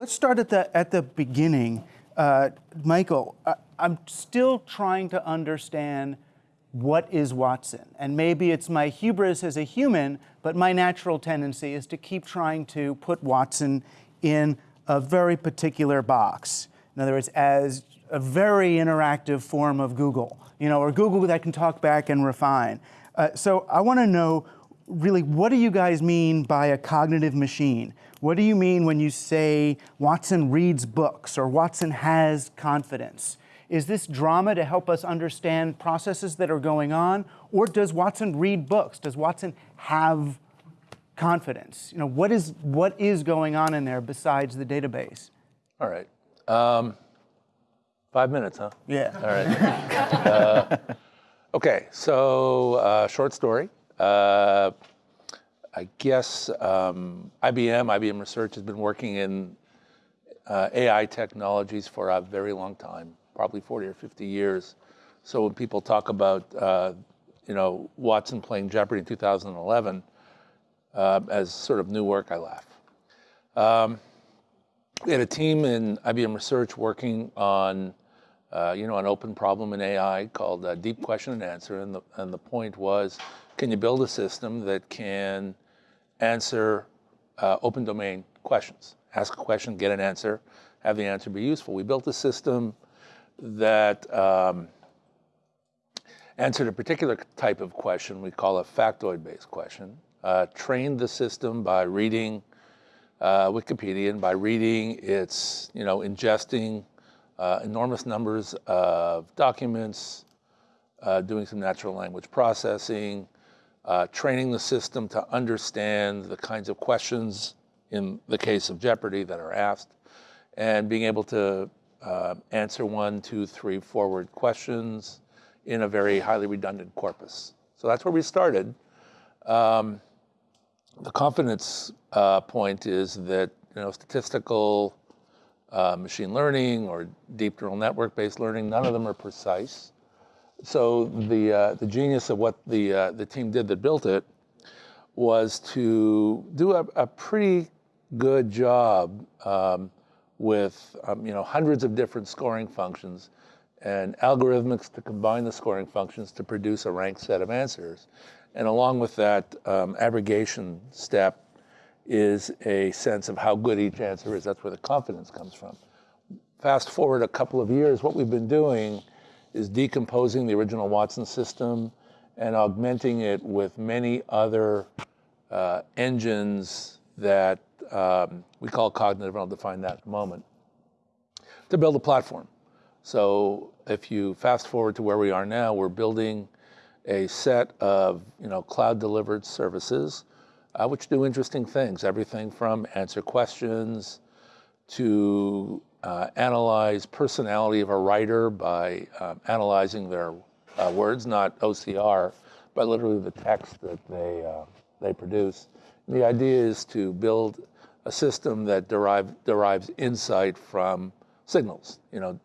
Let's start at the, at the beginning. Uh, Michael, I, I'm still trying to understand what is Watson? And maybe it's my hubris as a human, but my natural tendency is to keep trying to put Watson in a very particular box. In other words, as a very interactive form of Google, you know, or Google that can talk back and refine. Uh, so I want to know really what do you guys mean by a cognitive machine? What do you mean when you say Watson reads books or Watson has confidence? Is this drama to help us understand processes that are going on? Or does Watson read books? Does Watson have confidence? You know, what is, what is going on in there besides the database? All right. Um, five minutes, huh? Yeah. All right. uh, okay, so uh, short story. Uh, I guess um, IBM, IBM Research has been working in uh, AI technologies for a very long time probably 40 or 50 years. So when people talk about, uh, you know, Watson playing Jeopardy in 2011 uh, as sort of new work, I laugh. Um, we had a team in IBM Research working on, uh, you know, an open problem in AI called uh, Deep Question and Answer, and the, and the point was, can you build a system that can answer uh, open domain questions? Ask a question, get an answer, have the answer be useful. We built a system that um, answered a particular type of question we call a factoid-based question, uh, trained the system by reading uh, Wikipedia and by reading its, you know, ingesting uh, enormous numbers of documents, uh, doing some natural language processing, uh, training the system to understand the kinds of questions in the case of Jeopardy that are asked, and being able to uh, answer one, two, three forward questions in a very highly redundant corpus. So that's where we started. Um, the confidence uh, point is that you know statistical uh, machine learning or deep neural network based learning, none of them are precise. So the uh, the genius of what the uh, the team did that built it was to do a, a pretty good job um, with um, you know, hundreds of different scoring functions and algorithmics to combine the scoring functions to produce a ranked set of answers. And along with that um, aggregation step is a sense of how good each answer is. That's where the confidence comes from. Fast forward a couple of years, what we've been doing is decomposing the original Watson system and augmenting it with many other uh, engines that um, we call cognitive, and I'll define that in a moment, to build a platform. So if you fast forward to where we are now, we're building a set of you know, cloud-delivered services uh, which do interesting things, everything from answer questions to uh, analyze personality of a writer by um, analyzing their uh, words, not OCR, but literally the text that they, uh, they produce. And the idea is to build a system that derive, derives insight from signals, you know,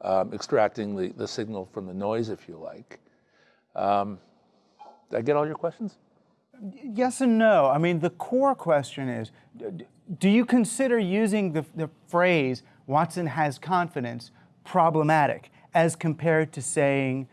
um, extracting the, the signal from the noise, if you like. Um, did I get all your questions? Yes and no. I mean, the core question is, do you consider using the, the phrase, Watson has confidence, problematic, as compared to saying,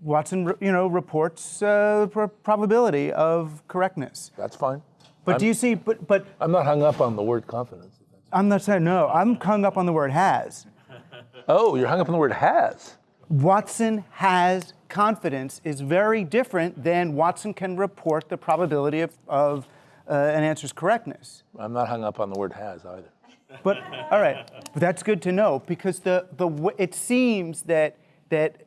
Watson, you know, reports uh, probability of correctness. That's fine. But I'm, do you see, but, but. I'm not hung up on the word confidence. I'm not saying, no, I'm hung up on the word has. Oh, you're hung up on the word has. Watson has confidence is very different than Watson can report the probability of, of uh, an answer's correctness. I'm not hung up on the word has either. But, all right, but that's good to know because the, the, it seems that, that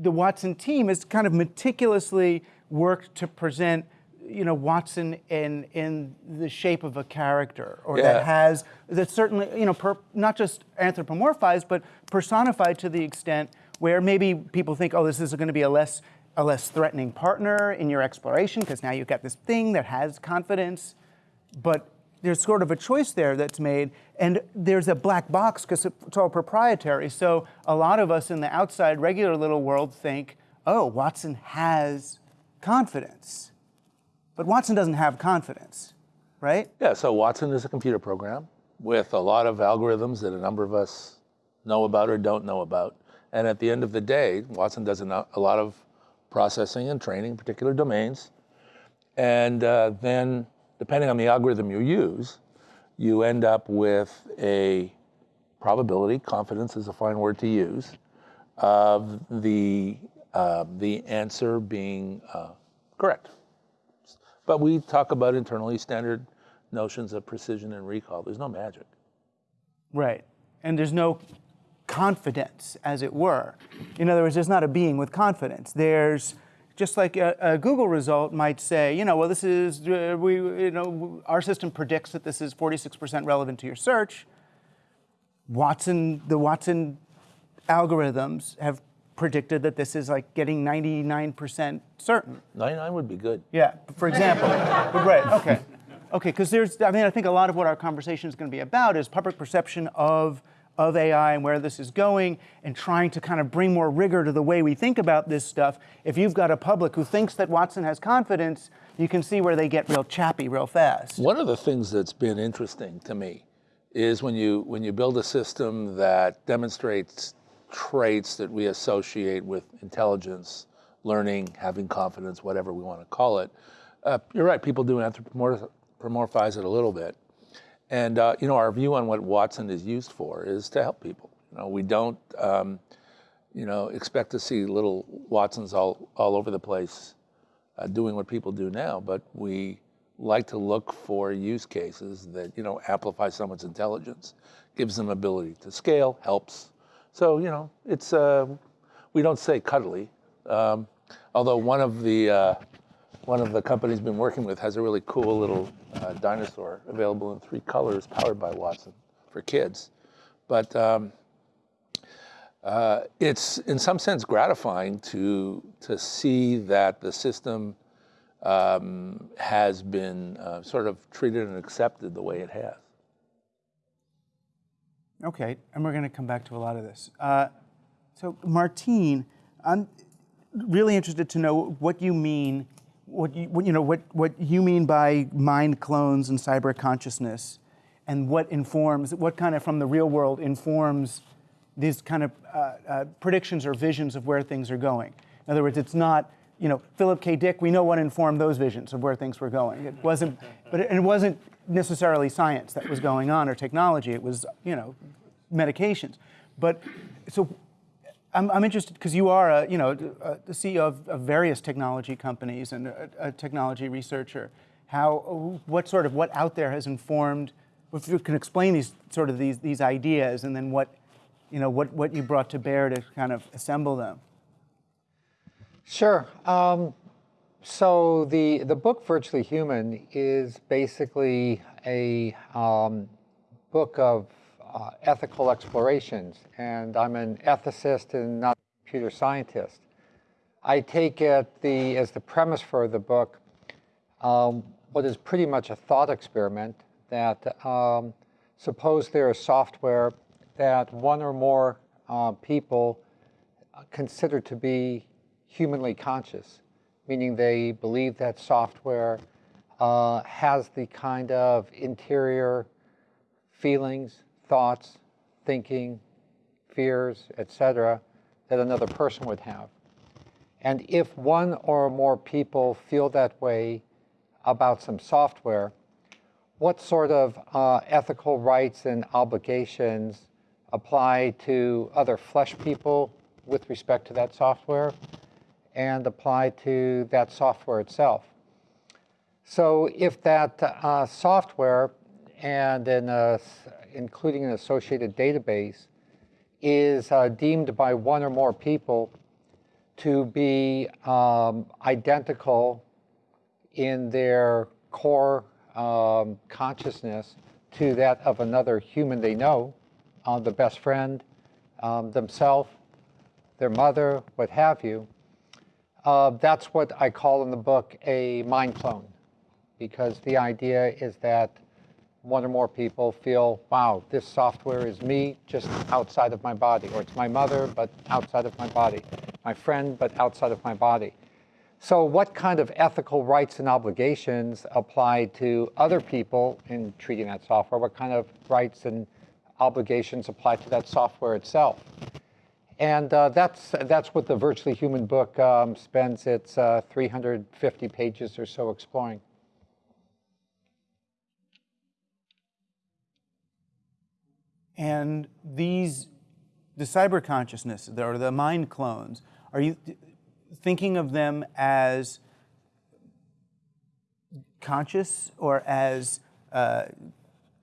the Watson team has kind of meticulously worked to present you know Watson in in the shape of a character, or yeah. that has that certainly you know per, not just anthropomorphized, but personified to the extent where maybe people think, oh, this is going to be a less a less threatening partner in your exploration because now you've got this thing that has confidence, but there's sort of a choice there that's made, and there's a black box because it's all proprietary. So a lot of us in the outside regular little world think, oh, Watson has confidence. But Watson doesn't have confidence, right? Yeah, so Watson is a computer program with a lot of algorithms that a number of us know about or don't know about. And at the end of the day, Watson does a lot of processing and training particular domains. And uh, then, depending on the algorithm you use, you end up with a probability, confidence is a fine word to use, of the, uh, the answer being uh, correct. But we talk about internally standard notions of precision and recall. There's no magic. Right. And there's no confidence, as it were. In other words, there's not a being with confidence. There's just like a, a Google result might say, you know, well, this is, uh, we, you know, our system predicts that this is 46% relevant to your search. Watson, the Watson algorithms have predicted that this is like getting 99% certain. 99 would be good. Yeah, for example. right, okay. Okay, because there's, I mean, I think a lot of what our conversation is going to be about is public perception of, of AI and where this is going and trying to kind of bring more rigor to the way we think about this stuff. If you've got a public who thinks that Watson has confidence, you can see where they get real chappy real fast. One of the things that's been interesting to me is when you, when you build a system that demonstrates traits that we associate with intelligence, learning, having confidence, whatever we want to call it. Uh, you're right, people do anthropomorphize it a little bit. And uh, you know, our view on what Watson is used for is to help people. You know, we don't, um, you know, expect to see little Watsons all all over the place uh, doing what people do now, but we like to look for use cases that you know amplify someone's intelligence, gives them ability to scale, helps. So you know, it's uh, we don't say cuddly, um, although one of the uh, one of the companies been working with has a really cool little uh, dinosaur available in three colors powered by Watson for kids. But um, uh, it's in some sense gratifying to, to see that the system um, has been uh, sort of treated and accepted the way it has. Okay, and we're going to come back to a lot of this. Uh, so Martine, I'm really interested to know what you mean what you, what, you know, what, what you mean by mind clones and cyber consciousness, and what informs, what kind of from the real world informs these kind of uh, uh, predictions or visions of where things are going. In other words, it's not, you know, Philip K. Dick, we know what informed those visions of where things were going. It wasn't, but it, it wasn't necessarily science that was going on or technology, it was, you know, medications. But so I'm, I'm interested because you are, a, you know, a, the CEO of, of, various technology companies and a, a, technology researcher. How, what sort of what out there has informed? If you can explain these sort of these these ideas, and then what, you know, what what you brought to bear to kind of assemble them. Sure. Um, so the the book Virtually Human is basically a um, book of uh, ethical explorations, and I'm an ethicist and not a computer scientist. I take it the, as the premise for the book um, what is pretty much a thought experiment that um, suppose there is software that one or more uh, people consider to be humanly conscious, meaning they believe that software uh, has the kind of interior feelings, thoughts, thinking, fears, etc., that another person would have. And if one or more people feel that way about some software, what sort of uh, ethical rights and obligations apply to other flesh people with respect to that software and apply to that software itself? So if that uh, software and in a including an associated database, is uh, deemed by one or more people to be um, identical in their core um, consciousness to that of another human they know, uh, the best friend, um, themselves, their mother, what have you. Uh, that's what I call in the book a mind clone, because the idea is that one or more people feel, wow, this software is me just outside of my body, or it's my mother, but outside of my body, my friend, but outside of my body. So, what kind of ethical rights and obligations apply to other people in treating that software? What kind of rights and obligations apply to that software itself? And uh, that's, that's what the Virtually Human book um, spends its uh, 350 pages or so exploring. And these, the cyber consciousness, or the mind clones, are you thinking of them as conscious or as, uh,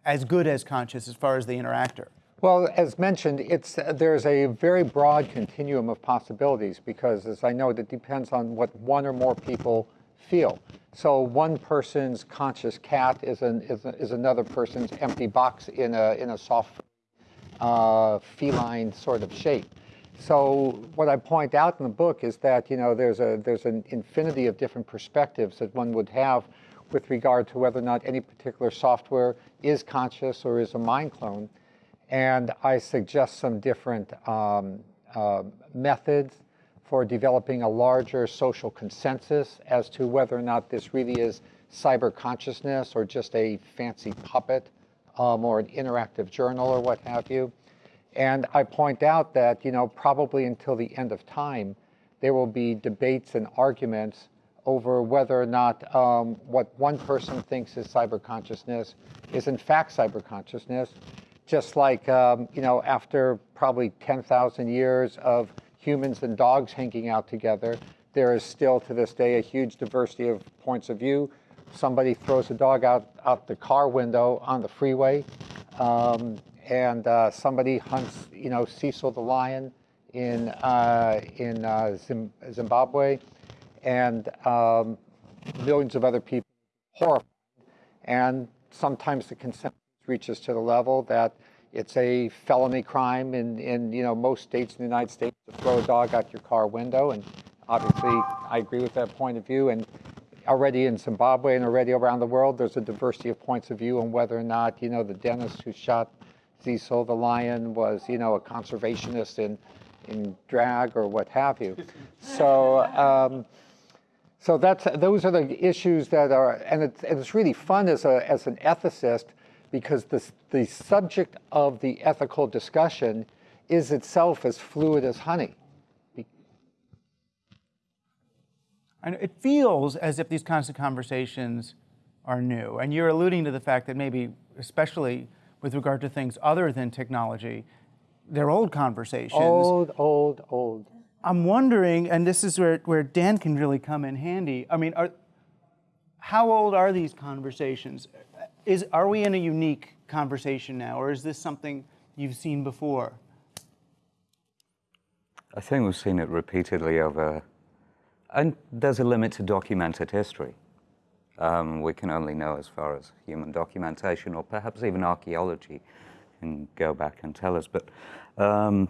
as good as conscious as far as the interactor? Well, as mentioned, it's, there's a very broad continuum of possibilities because, as I know, it depends on what one or more people feel. So one person's conscious cat is, an, is, is another person's empty box in a, in a soft uh, feline sort of shape. So what I point out in the book is that you know there's a there's an infinity of different perspectives that one would have with regard to whether or not any particular software is conscious or is a mind clone. And I suggest some different um, uh, methods for developing a larger social consensus as to whether or not this really is cyber consciousness or just a fancy puppet um, or an interactive journal or what have you. And I point out that, you know, probably until the end of time, there will be debates and arguments over whether or not um, what one person thinks is cyber consciousness is in fact cyber consciousness, just like, um, you know, after probably 10,000 years of humans and dogs hanging out together, there is still to this day a huge diversity of points of view. Somebody throws a dog out, out the car window on the freeway, um, and uh, somebody hunts, you know, Cecil the lion in, uh, in uh, Zimbabwe, and um, millions of other people horrified. And sometimes the consensus reaches to the level that it's a felony crime in, in you know most states in the United States to throw a dog out your car window. And obviously, I agree with that point of view. And already in Zimbabwe and already around the world, there's a diversity of points of view on whether or not you know the dentist who shot Cecil the lion was you know a conservationist in in drag or what have you. So. Um, so that's, those are the issues that are, and it's, and it's really fun as, a, as an ethicist because the, the subject of the ethical discussion is itself as fluid as honey. And it feels as if these kinds of conversations are new. And you're alluding to the fact that maybe, especially with regard to things other than technology, they're old conversations. Old, old, old. I'm wondering, and this is where, where Dan can really come in handy. I mean, are, how old are these conversations? is, are we in a unique conversation now, or is this something you've seen before? I think we've seen it repeatedly over, and there's a limit to documented history. Um, we can only know as far as human documentation, or perhaps even archaeology can go back and tell us. But um,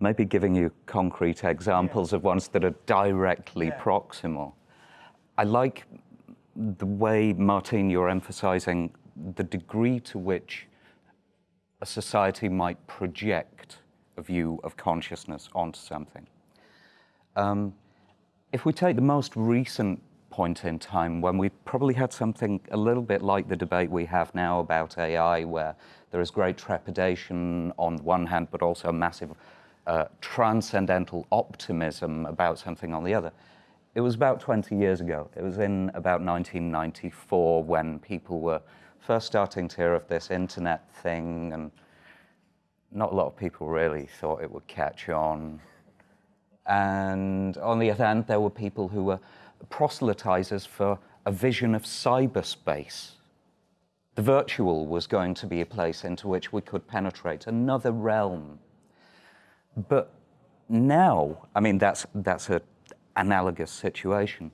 maybe giving you concrete examples yeah. of ones that are directly yeah. proximal. I like the way, Martine, you're emphasizing the degree to which a society might project a view of consciousness onto something. Um, if we take the most recent point in time when we probably had something a little bit like the debate we have now about AI, where there is great trepidation on the one hand, but also massive uh, transcendental optimism about something on the other. It was about 20 years ago. It was in about 1994 when people were first starting to hear of this internet thing, and not a lot of people really thought it would catch on. And on the other hand, there were people who were proselytizers for a vision of cyberspace. The virtual was going to be a place into which we could penetrate another realm. But now, I mean, that's, that's an analogous situation.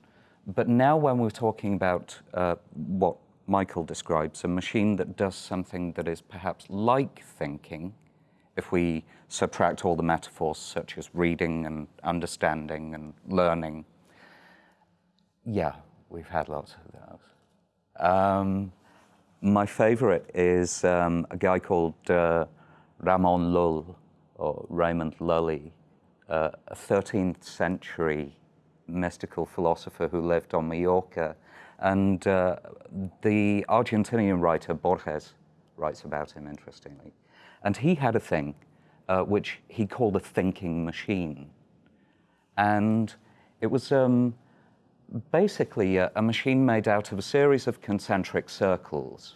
But now, when we're talking about uh, what Michael describes, a machine that does something that is perhaps like thinking, if we subtract all the metaphors such as reading and understanding and learning. Yeah, we've had lots of those. Um, my favorite is um, a guy called uh, Ramon Lull, or Raymond Lully, uh, a 13th century mystical philosopher who lived on Mallorca. And uh, the Argentinian writer Borges writes about him, interestingly. And he had a thing uh, which he called a thinking machine. And it was um, basically a, a machine made out of a series of concentric circles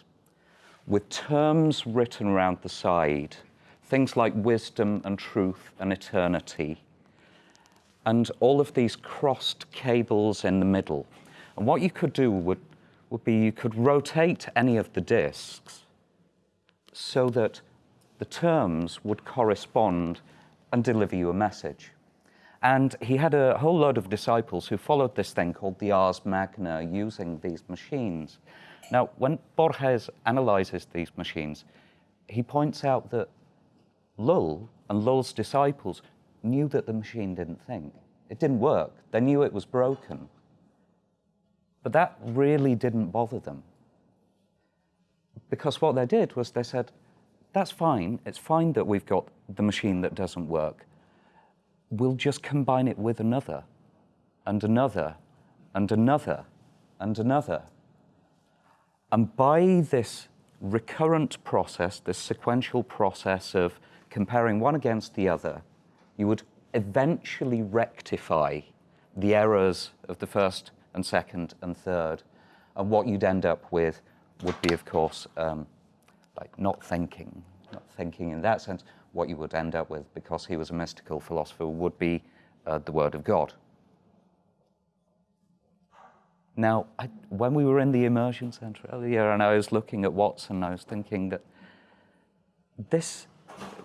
with terms written around the side, things like wisdom and truth and eternity, and all of these crossed cables in the middle. And what you could do would, would be you could rotate any of the disks so that the terms would correspond and deliver you a message. And he had a whole load of disciples who followed this thing called the Ars Magna using these machines. Now, when Borges analyzes these machines, he points out that Lull and Lull's disciples knew that the machine didn't think. It didn't work. They knew it was broken. But that really didn't bother them. Because what they did was they said, that's fine. It's fine that we've got the machine that doesn't work. We'll just combine it with another, and another, and another, and another. And by this recurrent process, this sequential process of comparing one against the other, you would eventually rectify the errors of the first and second and third. And what you'd end up with would be, of course, um, like not thinking, not thinking in that sense. What you would end up with, because he was a mystical philosopher, would be uh, the Word of God. Now, I, when we were in the immersion center earlier and I was looking at Watson, I was thinking that this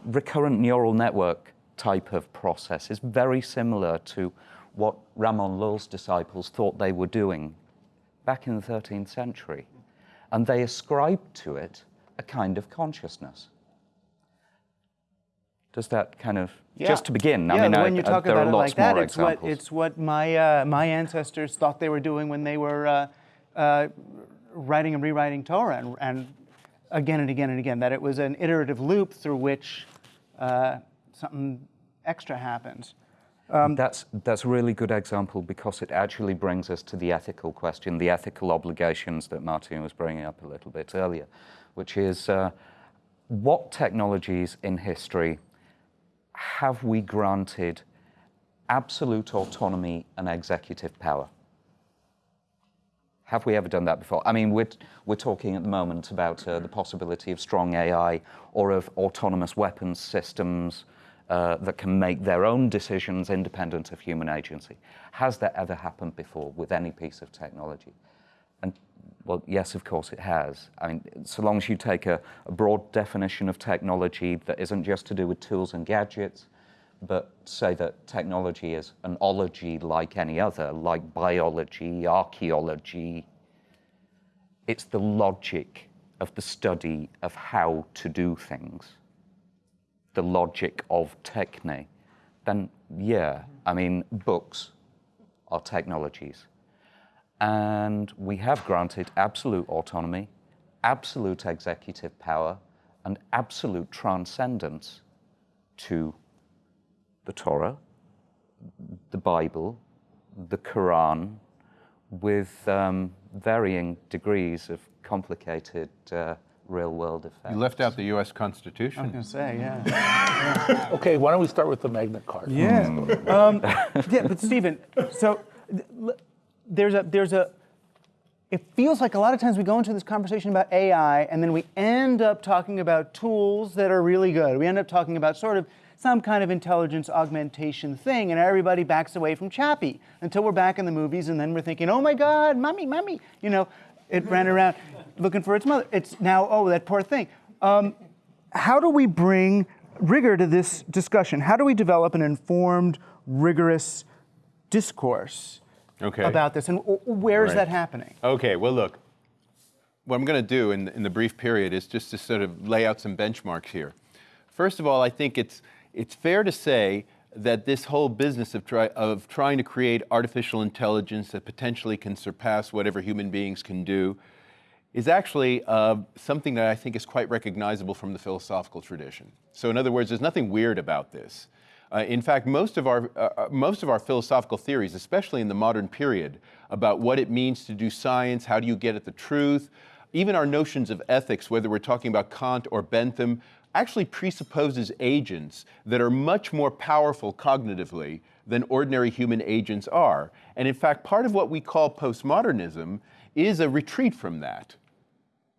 recurrent neural network type of process is very similar to what Ramon Lull's disciples thought they were doing back in the 13th century. And they ascribed to it a kind of consciousness. Does that kind of, Yeah. just to begin, yeah, I mean, when I, you I- talk there about are it lots like that, it's what it's what my uh, my ancestors thought they were doing when they were uh, uh, writing and rewriting Torah, and, and again and again and again. That it was an iterative loop through which uh, something extra happens. Um, that's that's a really good example because it actually brings us to the ethical question, the ethical obligations that Martine was bringing up a little bit earlier, which is uh, what technologies in history have we granted absolute autonomy and executive power? Have we ever done that before? I mean, we're, we're talking at the moment about uh, the possibility of strong AI or of autonomous weapons systems uh, that can make their own decisions independent of human agency. Has that ever happened before with any piece of technology? And well, yes, of course it has. I mean, so long as you take a, a broad definition of technology that isn't just to do with tools and gadgets, but say that technology is an ology like any other, like biology, archaeology. It's the logic of the study of how to do things, the logic of techne. Then, yeah, I mean, books are technologies. And we have granted absolute autonomy, absolute executive power, and absolute transcendence to the Torah, the Bible, the Quran, with um, varying degrees of complicated uh, real world effects. You left out the U.S. I was Constitution. going to say, yeah. Okay, why don't we start with the Magna Carta? Yeah. um, yeah, but Stephen, so th- l- there's a there's a. It feels like a lot of times we go into this conversation about AI and then we end up talking about tools that are really good. We end up talking about sort of some kind of intelligence augmentation thing, and everybody backs away from Chappie until we're back in the movies, and then we're thinking, oh my God, mommy, mommy, you know, it ran around looking for its mother. It's now, oh, that poor thing. Um, how do we bring rigor to this discussion? How do we develop an informed, rigorous discourse Okay. about this? And where is Right. that happening? Okay, well, look, what I'm going to do in, in the brief period is just to sort of lay out some benchmarks here. First of all, I think it's, it's fair to say that this whole business of, try, of trying to create artificial intelligence that potentially can surpass whatever human beings can do is actually uh, something that I think is quite recognizable from the philosophical tradition. So, in other words, there's nothing weird about this. Uh, in fact, most of, our, uh, uh, most of our philosophical theories, especially in the modern period, about what it means to do science, how do you get at the truth, even our notions of ethics, whether we're talking about Kant or Bentham, actually presupposes agents that are much more powerful cognitively than ordinary human agents are. And in fact, part of what we call postmodernism is a retreat from that.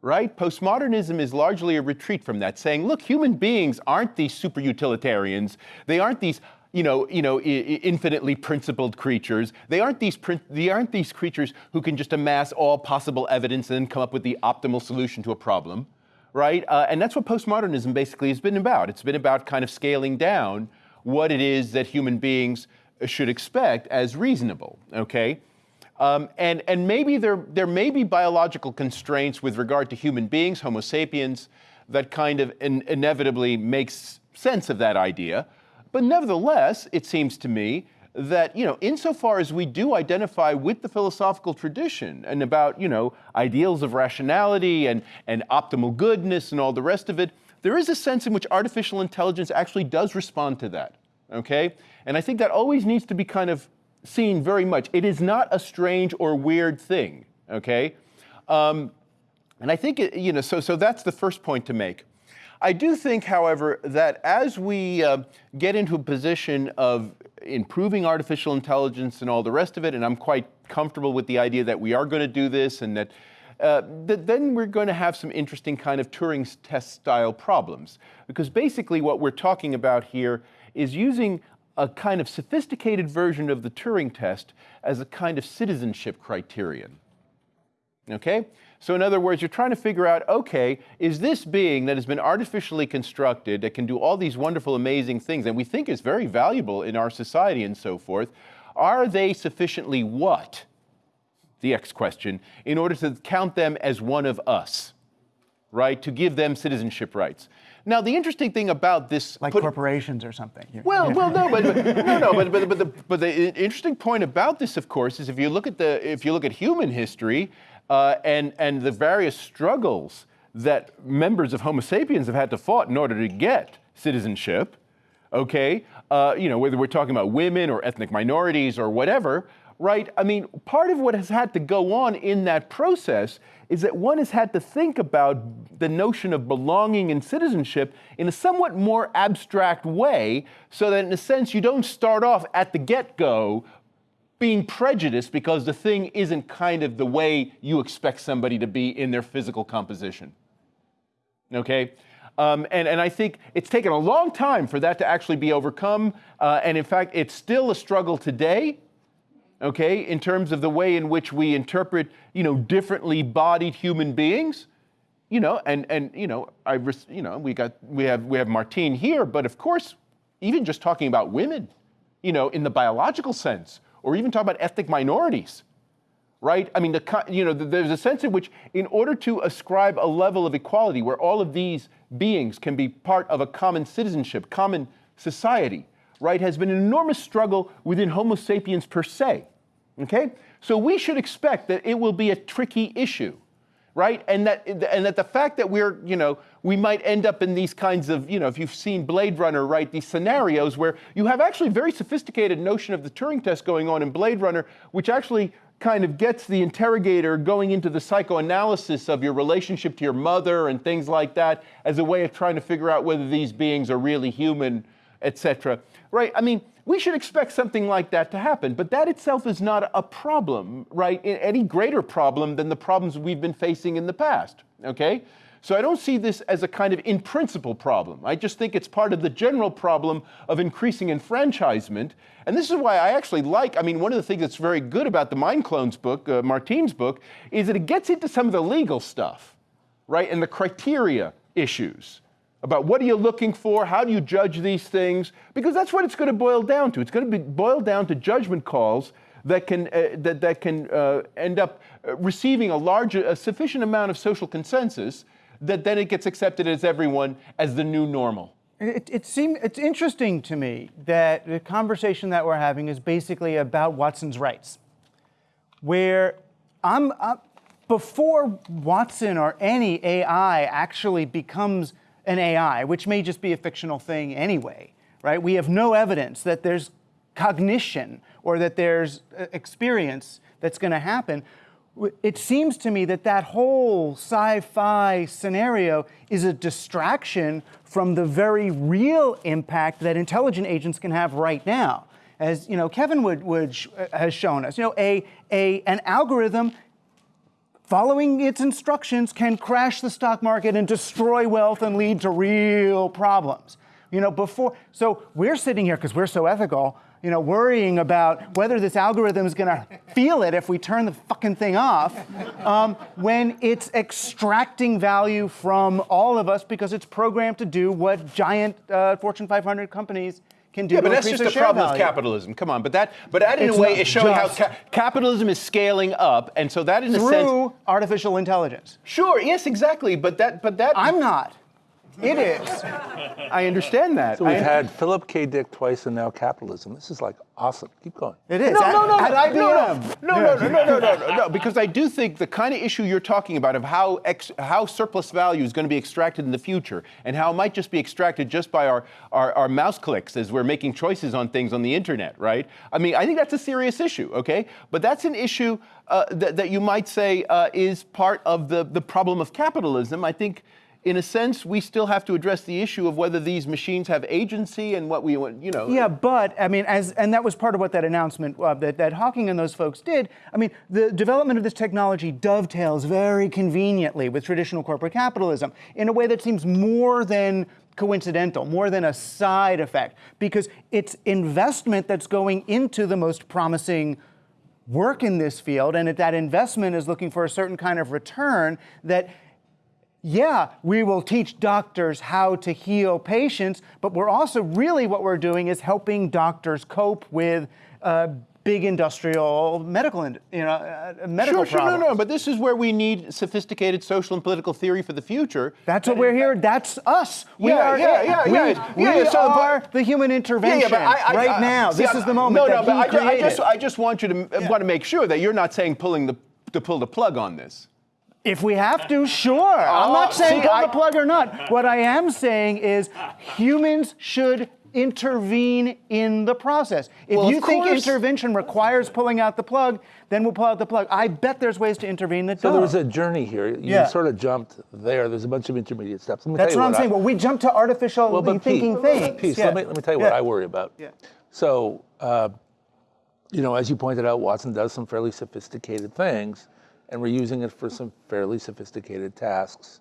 Right? Postmodernism is largely a retreat from that, saying, look, human beings aren't these super utilitarians. They aren't these you know, you know, infinitely principled creatures. They aren't these they aren't these creatures who can just amass all possible evidence and then come up with the optimal solution to a problem, right? Uh, and that's what postmodernism basically has been about. It's been about kind of scaling down what it is that human beings should expect as reasonable. Okay. Um, and, and maybe there, there may be biological constraints with regard to human beings, Homo sapiens, that kind of in, inevitably makes sense of that idea. But nevertheless, it seems to me that, you know, insofar as we do identify with the philosophical tradition and about, you know, ideals of rationality and, and optimal goodness and all the rest of it, there is a sense in which artificial intelligence actually does respond to that, okay? And I think that always needs to be kind of seen very much. It is not a strange or weird thing, okay? Um, and I think, it, you know, so, so that's the first point to make. I do think, however, that as we uh, get into a position of improving artificial intelligence and all the rest of it, and I'm quite comfortable with the idea that we are going to do this and that uh, th then we're going to have some interesting kind of Turing test style problems. Because basically what we're talking about here is using a kind of sophisticated version of the Turing test as a kind of citizenship criterion. Okay? So in other words, you're trying to figure out, okay, is this being that has been artificially constructed, that can do all these wonderful, amazing things, and we think is very valuable in our society and so forth, are they sufficiently what? The X question, in order to count them as one of us, right? To give them citizenship rights. Now, the interesting thing about this, like put, corporations or something. Well, well, no, but, but no, no, but, but, but, the, but the interesting point about this, of course, is if you look at the if you look at human history, uh, and, and the various struggles that members of Homo sapiens have had to fight in order to get citizenship, okay? Uh, you know, whether we're talking about women or ethnic minorities or whatever, right? I mean, part of what has had to go on in that process is that one has had to think about the notion of belonging and citizenship in a somewhat more abstract way, so that in a sense you don't start off at the get go being prejudiced because the thing isn't kind of the way you expect somebody to be in their physical composition. Okay? Um, and, and I think it's taken a long time for that to actually be overcome. Uh, and in fact, it's still a struggle today, okay, in terms of the way in which we interpret, you know, differently bodied human beings. You know, and, and you know, I, you know, we got, we have, we have Martine here, but of course, even just talking about women, you know, in the biological sense, or even talk about ethnic minorities, right? I mean, the, you know, there's a sense in which, in order to ascribe a level of equality where all of these beings can be part of a common citizenship, common society, right, has been an enormous struggle within Homo sapiens per se. Okay? So we should expect that it will be a tricky issue right? And that, and that the fact that we're, you know, we might end up in these kinds of, you know, if you've seen Blade Runner, right, these scenarios where you have actually very sophisticated notion of the Turing test going on in Blade Runner, which actually kind of gets the interrogator going into the psychoanalysis of your relationship to your mother and things like that as a way of trying to figure out whether these beings are really human, etc. Right? I mean, we should expect something like that to happen. But that itself is not a problem, right? Any greater problem than the problems we've been facing in the past, okay? So I don't see this as a kind of in principle problem. I just think it's part of the general problem of increasing enfranchisement. And this is why I actually like, I mean, one of the things that's very good about the Mind Clones book, uh, Martine's book, is that it gets into some of the legal stuff, right? And the criteria issues about what are you looking for, how do you judge these things, because that's what it's going to boil down to. It's going to be boiled down to judgment calls that can, uh, that, that can uh, end up uh, receiving a large, a sufficient amount of social consensus that then it gets accepted as everyone as the new normal. It, it seems, it's interesting to me that the conversation that we're having is basically about Watson's rights, where I'm, I'm before Watson or any AI actually becomes an AI, which may just be a fictional thing anyway, right? We have no evidence that there's cognition or that there's uh, experience that's going to happen. It seems to me that that whole sci-fi scenario is a distraction from the very real impact that intelligent agents can have right now. As you know, Kevin Wood, uh, has shown us, you know, a, a, an algorithm following its instructions can crash the stock market and destroy wealth and lead to real problems. You know, before, so we're sitting here because we're so ethical, you know, worrying about whether this algorithm is going to feel it if we turn the fucking thing off, um, when it's extracting value from all of us because it's programmed to do what giant uh, Fortune 500 companies can do. Yeah, but that's just share problem with capitalism. Come on, but that, but that in It's a way is showing how ca- capitalism is scaling up, and so that in a sense, Through artificial intelligence. sure, yes, exactly, but that, but that, I'm not. It is. I understand that. So we've I- had Philip K. Dick twice and now capitalism. This is like awesome. Keep going. It is. No, At- no, no, at no, IBM. no, no, no, no, no, no, no, no, no, because I do think the kind of issue you're talking about of how ex, how surplus value is going to be extracted in the future, and how it might just be extracted just by our, our, our mouse clicks as we're making choices on things on the internet, right? I mean, I think that's a serious issue, okay? But that's an issue uh, that, that you might say uh, is part of the, the problem of capitalism. I think in a sense, we still have to address the issue of whether these machines have agency and what we want, you know. Yeah, but I mean, as and that was part of what that announcement uh, that that Hawking and those folks did. I mean, the development of this technology dovetails very conveniently with traditional corporate capitalism in a way that seems more than coincidental, more than a side effect, because it's investment that's going into the most promising work in this field, and that investment is looking for a certain kind of return that yeah, we will teach doctors how to heal patients, but we're also really what we're doing is helping doctors cope with uh, big industrial medical, you know, uh, medical Sure, sure, no, problems. no, but this is where we need sophisticated social and political theory for the future. That's what we're here. That's us. We Yeah, are. yeah, yeah, we, yeah, we yeah, yeah, so, but- are the human intervention right now. see, this I- is the moment No, that no, but I, I just, I just want you to want to make sure that you're not saying pulling the to pull the plug on this. If we have to, sure. I'm Oh, not saying see, pull I- the plug or not. What I am saying is humans should intervene in the process. If Well, you think course. intervention requires pulling out the plug, then we'll pull out the plug. I bet there's ways to intervene that So don't. there was a journey here. You Yeah. sort of jumped there. There's a bunch of intermediate steps. That's what I'm I- saying. Well, we jump to artificial Well, but thinking Pete, things. Pete, Yeah. let, me, let me tell you what I worry about. Yeah. So, uh, you know, as you pointed out, Watson does some fairly sophisticated things, and we're using it for some fairly sophisticated tasks.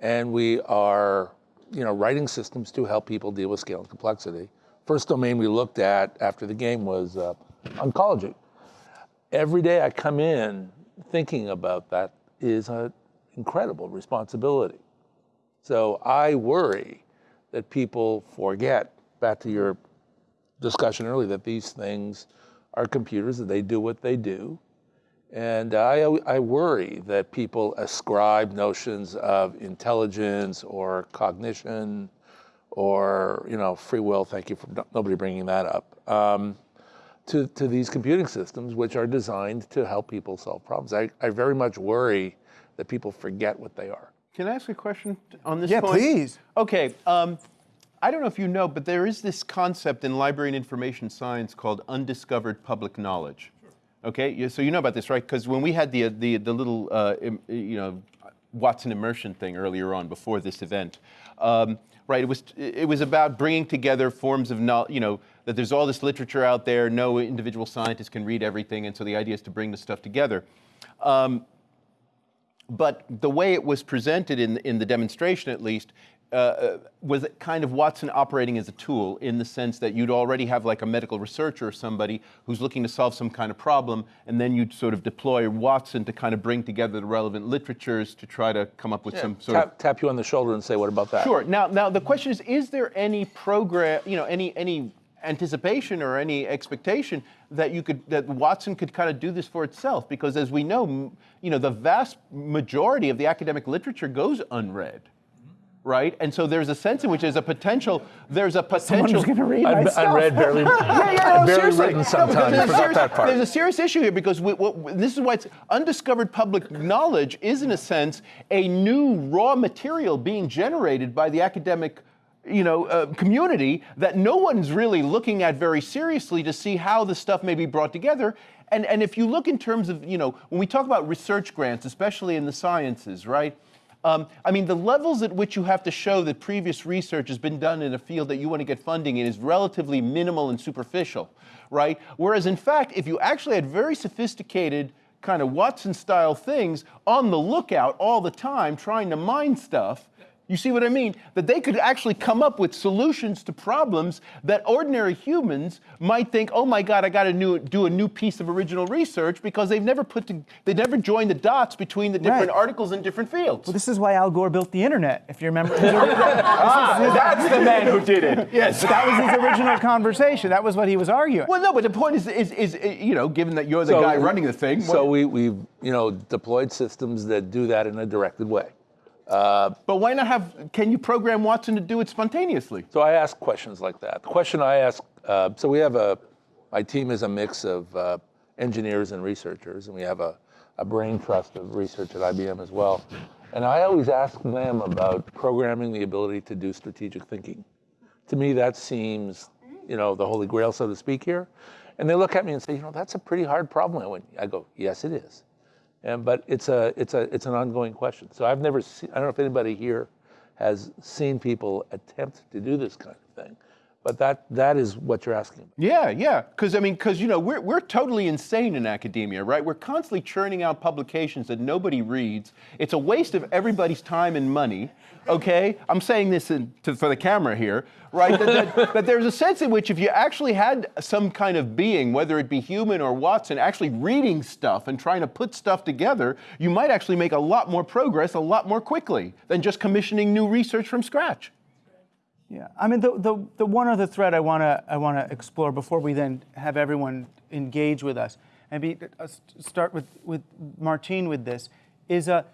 And we are, you know, writing systems to help people deal with scale and complexity. First domain we looked at after the game was uh, oncology. Every day I come in thinking about that is an incredible responsibility. So I worry that people forget, back to your discussion earlier, that these things are computers, that they do what they do. And I, I worry that people ascribe notions of intelligence or cognition or, you know, free will, thank you for no- nobody bringing that up, um, to, to these computing systems, which are designed to help people solve problems. I, I very much worry that people forget what they are. Can I ask a question on this Yeah, point? please. Okay. Um, I don't know if you know, but there is this concept in library and information science called undiscovered public knowledge. Okay, so you know about this, right? Because when we had the the the little uh, you know Watson immersion thing earlier on before this event, um, right? It was it was about bringing together forms of knowledge. You know that there's all this literature out there. No individual scientist can read everything, and so the idea is to bring the stuff together. Um, but the way it was presented in, in the demonstration, at least, uh, uh, was kind of Watson operating as a tool in the sense that you'd already have like a medical researcher or somebody who's looking to solve some kind of problem, and then you'd sort of deploy Watson to kind of bring together the relevant literatures to try to come up with some sort of Tap, tap you on the shoulder and say, what about that? Sure. Now, now the question is: Is there any program, you know, any any anticipation or any expectation that you could that Watson could kind of do this for itself? Because as we know, m- you know, the vast majority of the academic literature goes unread. Right, and so there's a sense in which there's a potential. There's a potential. Someone's going to read my I've, stuff. I've read barely, Yeah, yeah, no, barely written sometimes. because there's a Forgot serious- that part. There's a serious issue here because we, what, this is why it's undiscovered public knowledge is, in a sense, a new raw material being generated by the academic you know, uh, community that no one's really looking at very seriously to see how the stuff may be brought together. And, and if you look in terms of, you know, when we talk about research grants, especially in the sciences, right? Um, I mean, the levels at which you have to show that previous research has been done in a field that you want to get funding in is relatively minimal and superficial, right? Whereas, in fact, if you actually had very sophisticated kind of Watson style things on the lookout all the time, trying to mine stuff, you see what I mean? That they could actually come up with solutions to problems that ordinary humans might think, oh my God, I got to do a new piece of original research because they've never put to, they never joined the dots between the different Right. articles in different fields. Well, this is why Al Gore built the internet, if you remember. ah, that's the man who did it. Yes. But that was his original conversation. That was what he was arguing. Well, no, but the point is, is, is, uh, you know, given that you're the So- guy running the thing. So what- we, we've, you know, deployed systems that do that in a directed way. But why not have? Can you program Watson to do it spontaneously? So I ask questions like that. The question I ask, uh, so we have a, my team is a mix of uh, engineers and researchers, and we have a, a brain trust of research at IBM as well. And I always ask them about programming the ability to do strategic thinking. To me, that seems, you know, the holy grail, so to speak, here. And they look at me and say, you know, that's a pretty hard problem. I went, I go, yes, it is. And, but it's a, it's a, it's an ongoing question. So I've never seen, I don't know if anybody here has seen people attempt to do this kind of thing, but that, that is what you're asking about. Yeah, yeah. Because I mean, because you know, we're we're totally insane in academia, right? We're constantly churning out publications that nobody reads. It's a waste of everybody's time and money. Okay, I'm saying this in, to, for the camera here, right? that, that, that there's a sense in which if you actually had some kind of being, whether it be human or Watson, actually reading stuff and trying to put stuff together, you might actually make a lot more progress a lot more quickly than just commissioning new research from scratch. Yeah, I mean, the, the, the one other thread I want to I want to explore before we then have everyone engage with us, and be, uh, start with, with Martine with this, is a,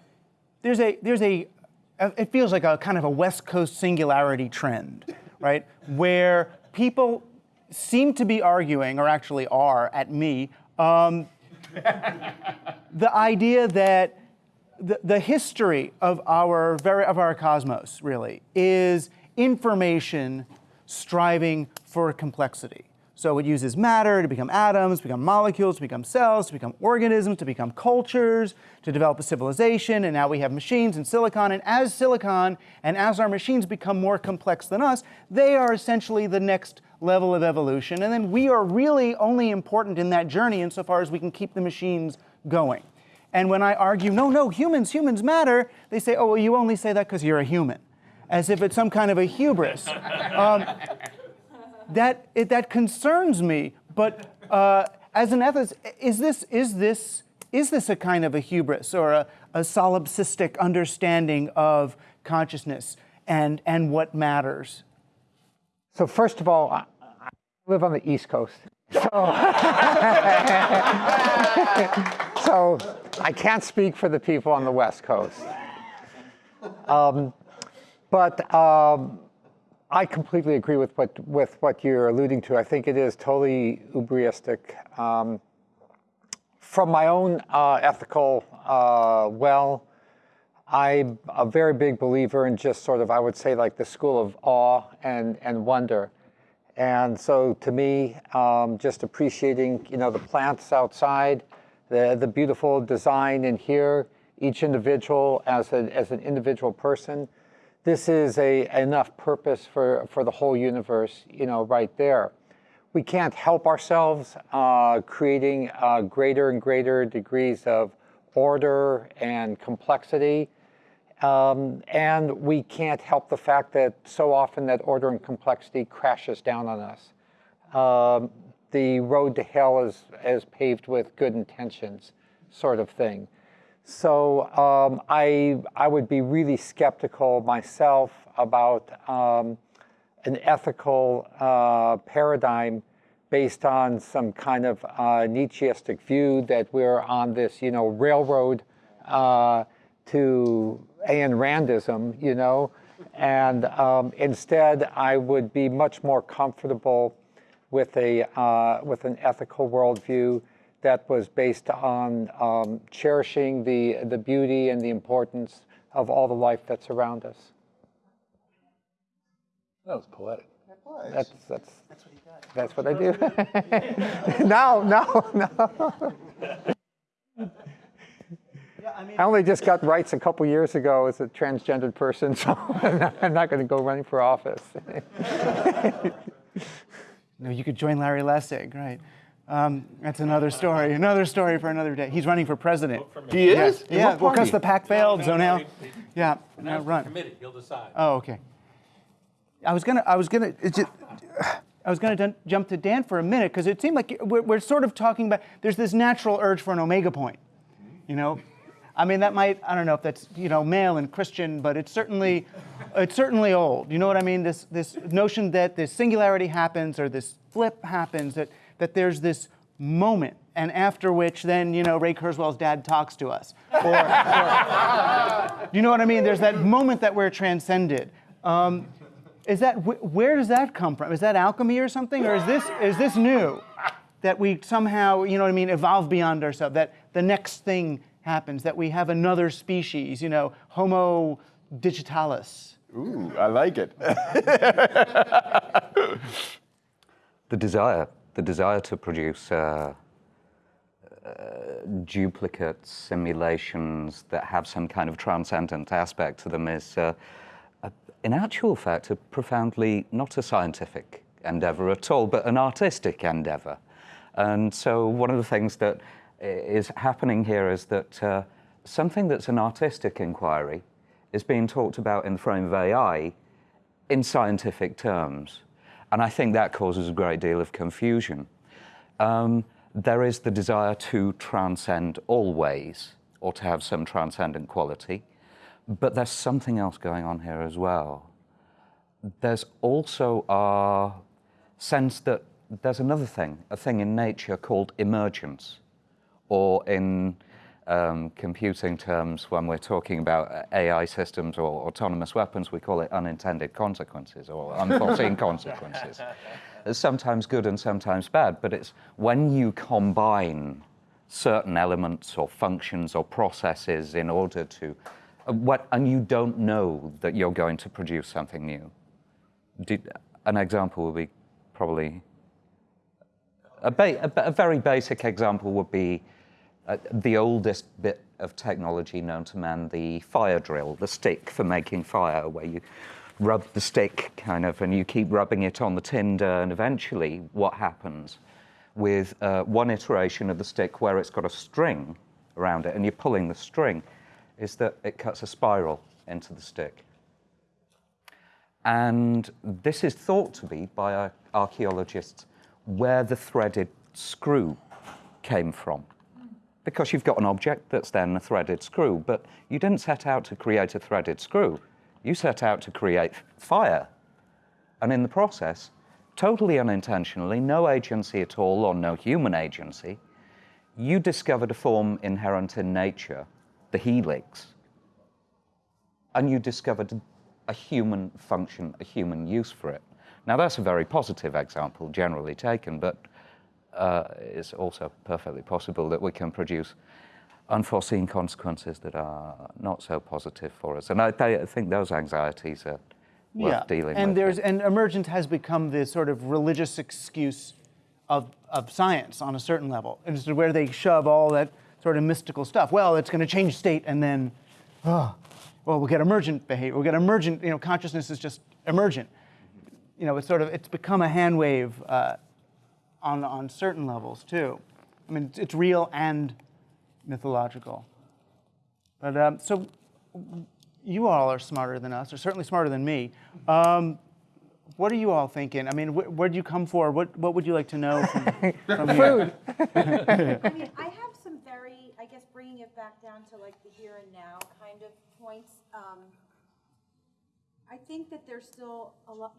there's a, there's a, uh, it feels like a kind of a West Coast singularity trend, right? Where people seem to be arguing, or actually are at me, um, the idea that the, the history of our very of our cosmos really is information striving for complexity. So it uses matter to become atoms, to become molecules, to become cells, to become organisms, to become cultures, to develop a civilization, and now we have machines and silicon. And as silicon and as our machines become more complex than us, they are essentially the next level of evolution. And then we are really only important in that journey insofar as we can keep the machines going. And when I argue, no, no, humans, humans matter, they say, oh, well, you only say that because you're a human, as if it's some kind of a hubris. Um, that, it, that concerns me, but uh, as an ethicist, is this, is, this, is this a kind of a hubris or a, a solipsistic understanding of consciousness and, and what matters? So first of all, I live on the East Coast. So, so I can't speak for the people on the West Coast. Um, but um, I completely agree with what, with what you're alluding to. I think it is totally ubristic. Um, from my own uh, ethical uh, well, I'm a very big believer in just sort of, I would say, like the school of awe and, and wonder. And so to me, um, just appreciating, you know, the plants outside, the, the beautiful design in here, each individual as, a, as an individual person, this is a, enough purpose for, for the whole universe, you know, right there. We can't help ourselves uh, creating uh, greater and greater degrees of order and complexity. Um, and we can't help the fact that so often that order and complexity crashes down on us. Um, the road to hell is, is paved with good intentions, sort of thing. So um, I, I would be really skeptical myself about um, an ethical uh, paradigm based on some kind of uh, Nietzscheistic view that we're on this, you know, railroad uh, to Ayn Randism, you know, and um, instead I would be much more comfortable with a uh, with an ethical worldview that was based on um, cherishing the the beauty and the importance of all the life that's around us. That was poetic. That's, that's, that's what you got. That's what I do. no, no, no. I only just got rights a couple years ago as a transgendered person, so I'm not going to go running for office. No, you could join Larry Lessig, right? Um, that's another story. Another story for another day. He's running for president. He is? In Yeah, well, because the PAC failed, so now, he- yeah, now run. Committee, he'll decide. Oh, okay. I was gonna, I was gonna, it's just, I was gonna dun- jump to Dan for a minute because it seemed like we're, we're sort of talking about. There's this natural urge for an omega point, you know. I mean, that might, I don't know if that's you know male and Christian, but it's certainly, it's certainly old. You know what I mean? This this notion that this singularity happens or this flip happens that that there's this moment. And after which, then you know Ray Kurzweil's dad talks to us, or, or you know what I mean? There's that moment that we're transcended. Um, is that wh- where does that come from? Is that alchemy or something, or is this is this new? That we somehow, you know what I mean, evolve beyond ourselves. That the next thing happens. That we have another species. You know, Homo digitalis. Ooh, I like it. the desire, the desire to produce uh, uh, duplicate simulations that have some kind of transcendent aspect to them is, uh, a, in actual fact, a profoundly not a scientific endeavor at all, but an artistic endeavor. And so, one of the things that is happening here is that uh, something that's an artistic inquiry is being talked about in the frame of AI in scientific terms. And I think that causes a great deal of confusion. Um, there is the desire to transcend always, or to have some transcendent quality, but there's something else going on here as well. There's also a sense that there's another thing, a thing in nature called emergence, or in um, computing terms, when we're talking about uh, AI systems or autonomous weapons, we call it unintended consequences or unforeseen consequences. It's sometimes good and sometimes bad, but it's when you combine certain elements or functions or processes in order to, uh, what, and you don't know that you're going to produce something new. Did, an example would be probably a, ba- a, a very basic example would be uh, the oldest bit of technology known to man, the fire drill, the stick for making fire, where you rub the stick kind of and you keep rubbing it on the tinder, and eventually what happens with uh, one iteration of the stick where it's got a string around it and you're pulling the string is that it cuts a spiral into the stick. And this is thought to be by archaeologists where the threaded screw came from. Because you've got an object that's then a threaded screw, but you didn't set out to create a threaded screw. You set out to create fire. And in the process, totally unintentionally, no agency at all, or no human agency, you discovered a form inherent in nature, the helix, and you discovered a human function, a human use for it. Now, that's a very positive example, generally taken, but uh, it's also perfectly possible that we can produce unforeseen consequences that are not so positive for us. And I, I think those anxieties are worth dealing and with. there's and emergence has become this sort of religious excuse of of science on a certain level, and it's where they shove all that sort of mystical stuff. Well, it's going to change state, and then, oh, well, we'll get emergent behavior. We'll get emergent. You know, consciousness is just emergent. You know, it's sort of it's become a hand wave uh, on on certain levels too. I mean, it's, it's real and mythological. But um, so you all are smarter than us, or certainly smarter than me. Um, what are you all thinking? I mean, wh- where'd you come for? What What would you like to know from, from here? I mean, I have some very, I guess, bringing it back down to like the here and now kind of points. Um, I think that there's still a lot.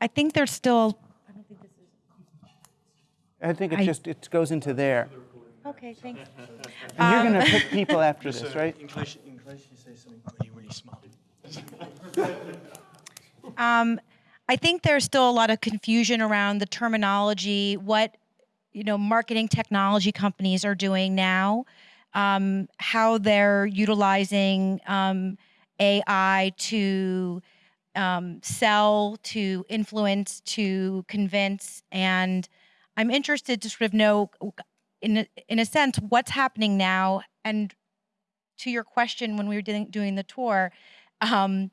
I think there's still. I don't think this is. I think it I- just it goes into there. Okay, thanks. And you're going to pick people after this, right? In English, in English, you say something really, really smart. Um, I think there's still a lot of confusion around the terminology, what you know, marketing technology companies are doing now, um, how they're utilizing um, AI to um, sell, to influence, to convince, and I'm interested to sort of know, in a, in a sense, what's happening now. And to your question, when we were doing, the tour, um,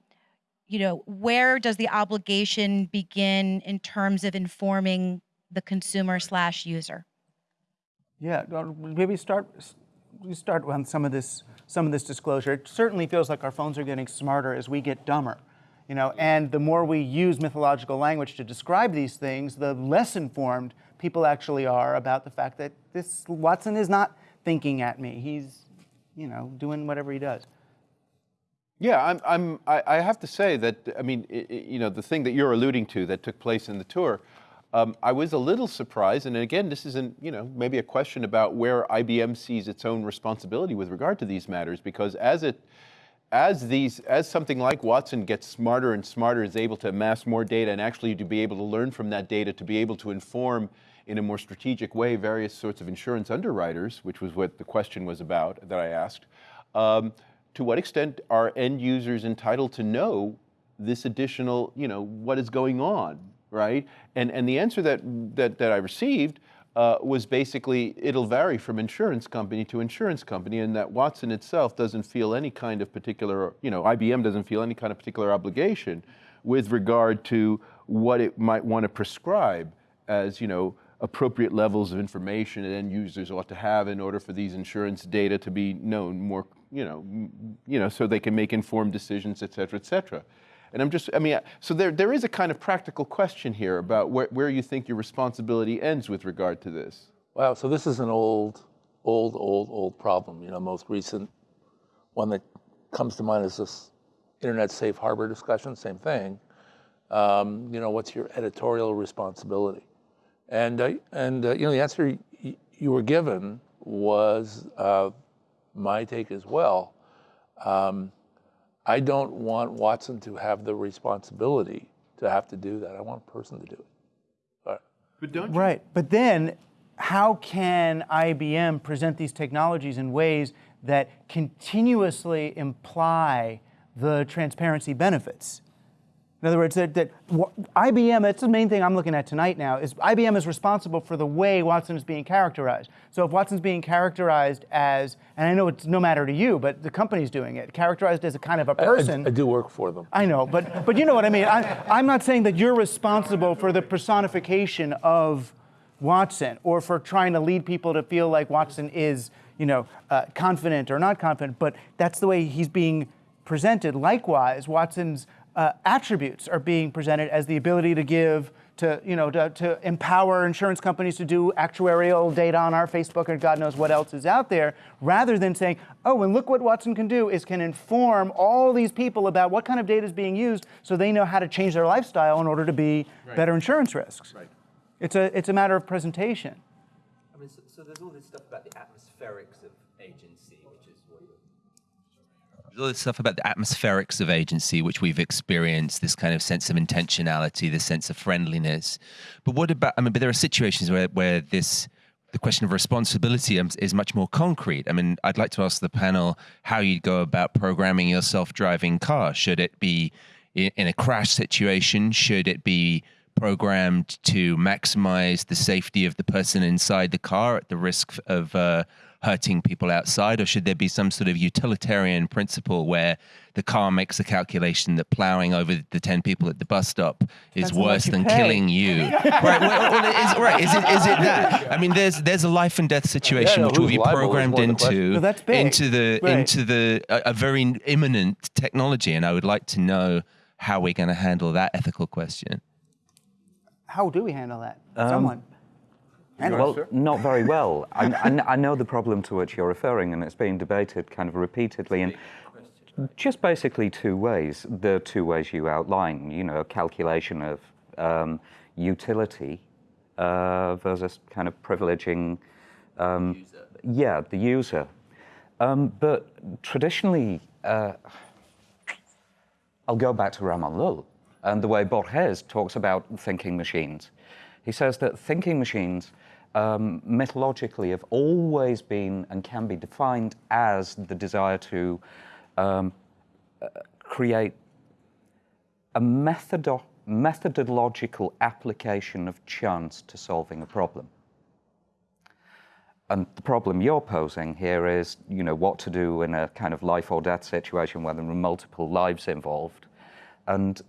you know, where does the obligation begin in terms of informing the consumer slash user? Yeah, maybe start we start on some of this some of this disclosure. It certainly feels like our phones are getting smarter as we get dumber. You know, and the more we use mythological language to describe these things, the less informed people actually are about the fact that this Watson is not thinking at me. He's, you know, doing whatever he does. Yeah, I'm, I'm, I, I have to say that, I mean, you know, the thing that you're alluding to that took place in the tour, um, I was a little surprised, and again, this isn't, you know, maybe a question about where IBM sees its own responsibility with regard to these matters, because as it, as these, as something like Watson gets smarter and smarter, is able to amass more data and actually to be able to learn from that data, to be able to inform in a more strategic way various sorts of insurance underwriters, which was what the question was about that I asked. Um, to what extent are end users entitled to know this additional, you know, what is going on, right? And and the answer that that, that I received uh, was basically it'll vary from insurance company to insurance company, and that Watson itself doesn't feel any kind of particular, you know, IBM doesn't feel any kind of particular obligation with regard to what it might want to prescribe as, you know, appropriate levels of information that end users ought to have in order for these insurance data to be known more, you know, you know, so they can make informed decisions, et cetera, et cetera. And I'm just, I mean, so there, there is a kind of practical question here about where, where you think your responsibility ends with regard to this. Wow, so this is an old, old, old, old problem. You know, most recent one that comes to mind is this internet safe harbor discussion, same thing. Um, you know, what's your editorial responsibility? And, uh, and uh, you know, the answer you were given was uh, my take as well. Um, I don't want Watson to have the responsibility to have to do that. I want a person to do it. But But don't Right. But then, how can IBM present these technologies in ways that continuously imply the transparency benefits? In other words, that, that IBM, that's the main thing I'm looking at tonight now, is IBM is responsible for the way Watson is being characterized. So if Watson's being characterized as, and I know it's no matter to you, but the company's doing it, characterized as a kind of a person. I do work for them. I know, but but you know what I mean. I, I'm not saying that you're responsible for the personification of Watson or for trying to lead people to feel like Watson is, you know, uh, confident or not confident. But that's the way he's being presented. Likewise, Watson's uh, attributes are being presented as the ability to give. To you know, to, to empower insurance companies to do actuarial data on our Facebook and God knows what else is out there, rather than saying, "Oh, and look what Watson can do is can inform all these people about what kind of data is being used, so they know how to change their lifestyle in order to be better insurance risks." Right. It's a it's a matter of presentation. I mean, so, so there's all this stuff about the atmospherics of agency, which is what you're There's all this stuff about the atmospherics of agency, which we've experienced, this kind of sense of intentionality, this sense of friendliness. But what about, I mean, but there are situations where, where this, the question of responsibility is much more concrete. I mean, I'd like to ask the panel how you'd go about programming your self driving car. Should it be in a crash situation? Should it be programmed to maximize the safety of the person inside the car at the risk of uh, hurting people outside, or should there be some sort of utilitarian principle where the car makes a calculation that plowing over the 10 people at the bus stop is Depends on what worse than pay. killing you? right, well, well, it is, right, is it, is it that? I mean, there's, there's a life and death situation no, which will be programmed more the question. into, No, into the, Right. into the, a, a very imminent technology. And I would like to know how we're going to handle that ethical question. How do we handle that? Um, Someone. Well, not very well. I, I, I know the problem to which you're referring, and it's been debated kind of repeatedly in just basically two ways. The two ways you outline, you know, calculation of um, utility uh, versus kind of privileging, um, yeah, the user. Um, but traditionally, uh, I'll go back to Ramon Llull and the way Borges talks about thinking machines. He says that thinking machines um, methodologically have always been and can be defined as the desire to um, uh, create a methodo- methodological application of chance to solving a problem. And the problem you're posing here is, you know, what to do in a kind of life or death situation where there are multiple lives involved. And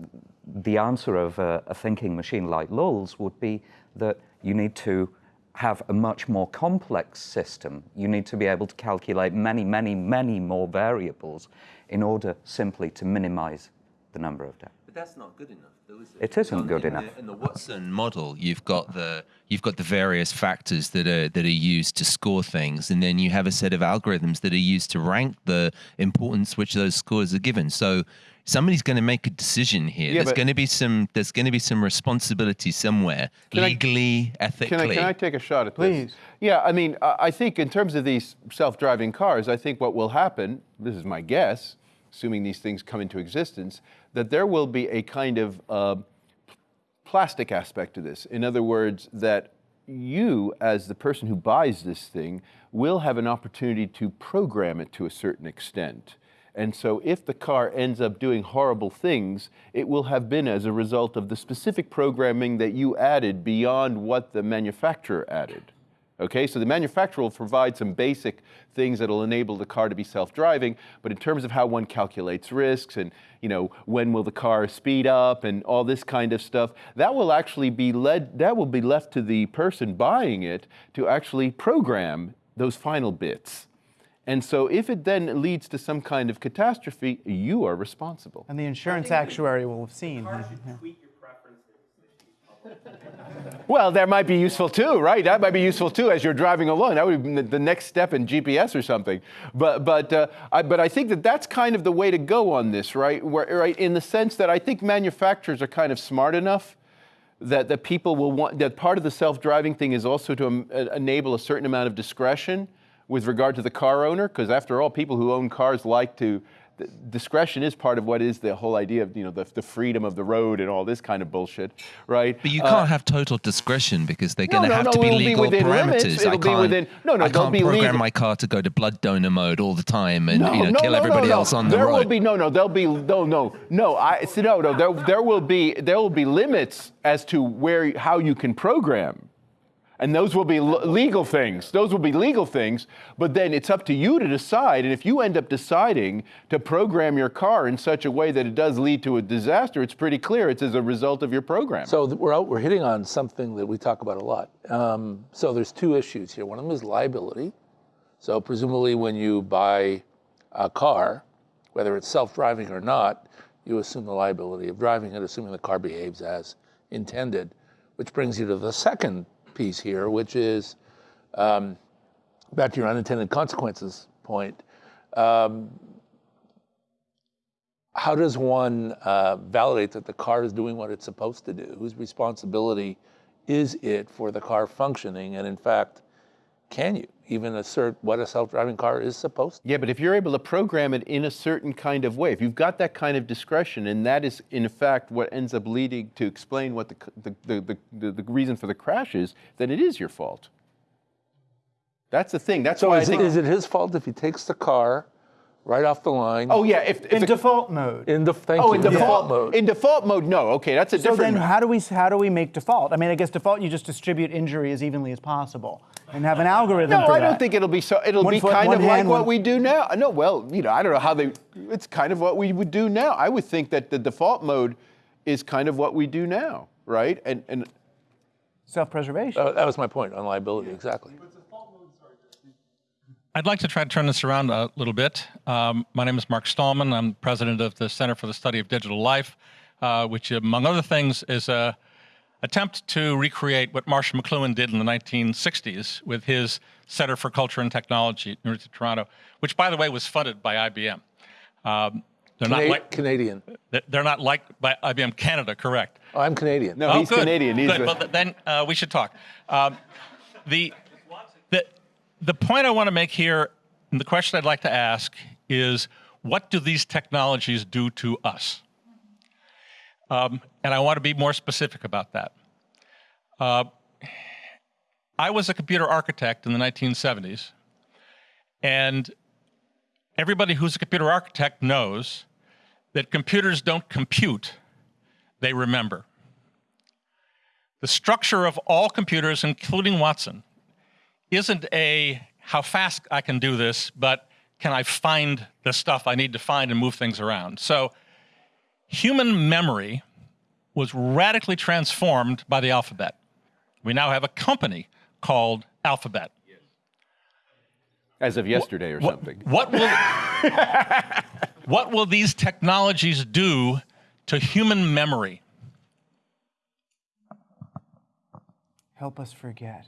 the answer of a, a thinking machine like Llull's would be that you need to have a much more complex system. You need to be able to calculate many, many, many more variables in order simply to minimize the number of deaths. But that's not good enough, though, is it? It isn't On- good in enough. The, in the Watson model, you've got the you've got the various factors that are that are used to score things, and then you have a set of algorithms that are used to rank the importance which those scores are given. So somebody's going to make a decision here. Yeah, there's going to be some there's going to be some responsibility somewhere, Can I- legally, ethically. Can I, can I take a shot at this? Please. Yeah, I mean, I I think in terms of these self-driving cars, I think what will happen, this is my guess, assuming these things come into existence, that there will be a kind of uh, plastic aspect to this. In other words, that you, as the person who buys this thing, will have an opportunity to program it to a certain extent. And so, if the car ends up doing horrible things, it will have been as a result of the specific programming that you added beyond what the manufacturer added. Okay, so the manufacturer will provide some basic things that will enable the car to be self-driving, but in terms of how one calculates risks and you know when will the car speed up and all this kind of stuff, that will actually be led that will be left to the person buying it to actually program those final bits. And so if it then leads to some kind of catastrophe, you are responsible. And the insurance actuary will have seen. yeah. Well, that might be useful too, right? That might be useful too as you're driving along. That would be the- the next step in GPS or something. But but uh, I, but I think that that's kind of the way to go on this, right? Where, right in the sense that I think manufacturers are kind of smart enough that that people will want that part of the self-driving thing is also to um, enable a certain amount of discretion with regard to the car owner, because after all, people who own cars like to. the Discretion is part of what is the whole idea of you know the, the freedom of the road and all this kind of bullshit, right? But you Uh, can't have total discretion because they're No, going to no, have no, to be be legal within parameters. I It'll be can't, within- no, no, I can't be program legal. my car to go to blood donor mode all the time and you know, kill everybody else on the there road. will be no, no. There'll be no, no, no. I see, no, no. There, there will be there will be limits as to where how you can program, and those will be legal things. Those will be legal things. But then it's up to you to decide. And if you end up deciding to program your car in such a way that it does lead to a disaster, it's pretty clear it's as a result of your program. So we're out, we're hitting on something that we talk about a lot. Um, so there's two issues here. One of them is liability. So presumably, when you buy a car, whether it's self-driving or not, you assume the liability of driving it, assuming the car behaves as intended. Which brings you to the second piece here, which is um, back to your unintended consequences point. Um, how does one uh, validate that the car is doing what it's supposed to do? Whose responsibility is it for the car functioning? And in fact, can you even assert what a self-driving car is supposed to? Yeah, but if you're able to program it in a certain kind of way, if you've got that kind of discretion, and that is in fact what ends up leading to explain what the, the, the, the, the, the reason for the crash is, then it is your fault. That's the thing. That's So why is, I it, think. is it his fault if he takes the car right off the line? oh yeah, if, if In the- default mode. in the thank oh you, in default mode. In default mode, no. Okay, that's a So different. then, how do we how do we make default? I mean, I guess default you just distribute injury as evenly as possible and have an algorithm no, for I that. don't think it'll be so. It'll One be foot, kind one of like hand, what we do now. No, well, you know, I don't know how they. It's kind of what we would do now. I would think that the default mode is kind of what we do now, right? And and self-preservation. Uh, that was my point on liability, exactly. I'd like to try to turn this around a little bit. Um, my name is Mark Stahlman. I'm president of the Center for the Study of Digital Life, uh, which, among other things, is a attempt to recreate what Marshall McLuhan did in the 1960s with his Center for Culture and Technology at University of Toronto, which, by the way, was funded by IBM. Um, they're not like Canadian. they're not like by IBM Canada, correct? Oh, I'm Canadian. no, he's good. Canadian. He's Good. a- Well, then uh, we should talk. Um, the, the, the point I want to make here, and the question I'd like to ask is what do these technologies do to us? Um, and I want to be more specific about that. Uh, I was a computer architect in the 1970s, and everybody who's a computer architect knows that computers don't compute, they remember. The structure of all computers, including Watson, isn't a how fast I can do this, but can I find the stuff I need to find and move things around? So human memory was radically transformed by the alphabet. We now have a company called Alphabet. As of yesterday or something. What will, what will these technologies do to human memory? Help us forget.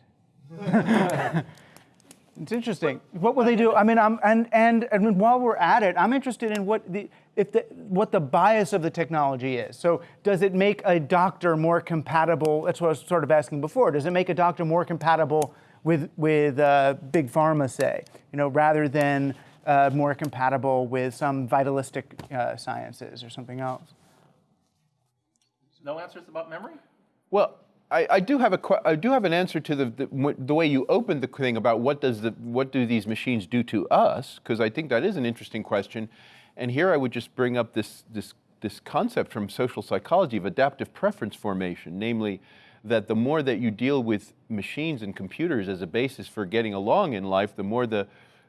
it's interesting. What will they do? I mean, I'm, and, and, and while we're at it, I'm interested in what the, if the, what the bias of the technology is. So does it make a doctor more compatible? That's what I was sort of asking before. Does it make a doctor more compatible with, with uh, big pharma, say, you know, rather than uh, more compatible with some vitalistic uh, sciences or something else? No answers about memory? Well, I, I, do have a I do have an answer to the, the, the way you opened the thing about what does the what do these machines do to us because I think that is an interesting question, and here I would just bring up this this this concept from social psychology of adaptive preference formation, namely that the more that you deal with machines and computers as a basis for getting along in life, the more the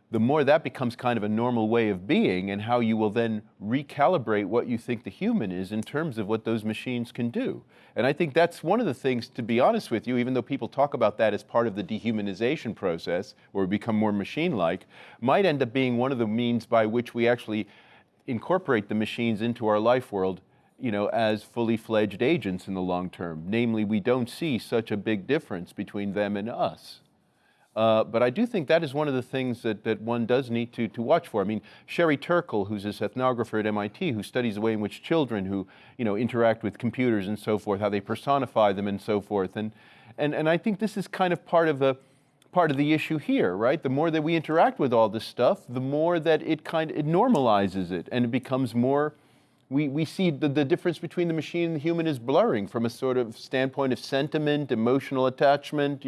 the more that becomes kind of a normal way of being and how you will then recalibrate what you think the human is in terms of what those machines can do. And I think that's one of the things, to be honest with you, even though people talk about that as part of the dehumanization process, we become more machine-like, might end up being one of the means by which we actually incorporate the machines into our life world you know, as fully fledged agents in the long term. Namely, we don't see such a big difference between them and us. Uh, but I do think that is one of the things that, that one does need to, to watch for. I mean, Sherry Turkle, who's this ethnographer at MIT, who studies the way in which children who, you know, interact with computers and so forth, how they personify them and so forth. And, and, and I think this is kind of part of, a, part of the issue here, right? The more that we interact with all this stuff, the more that it kind of, it normalizes it and it becomes more, we, we see the, the difference between the machine and the human is blurring from a sort of standpoint of sentiment, emotional attachment,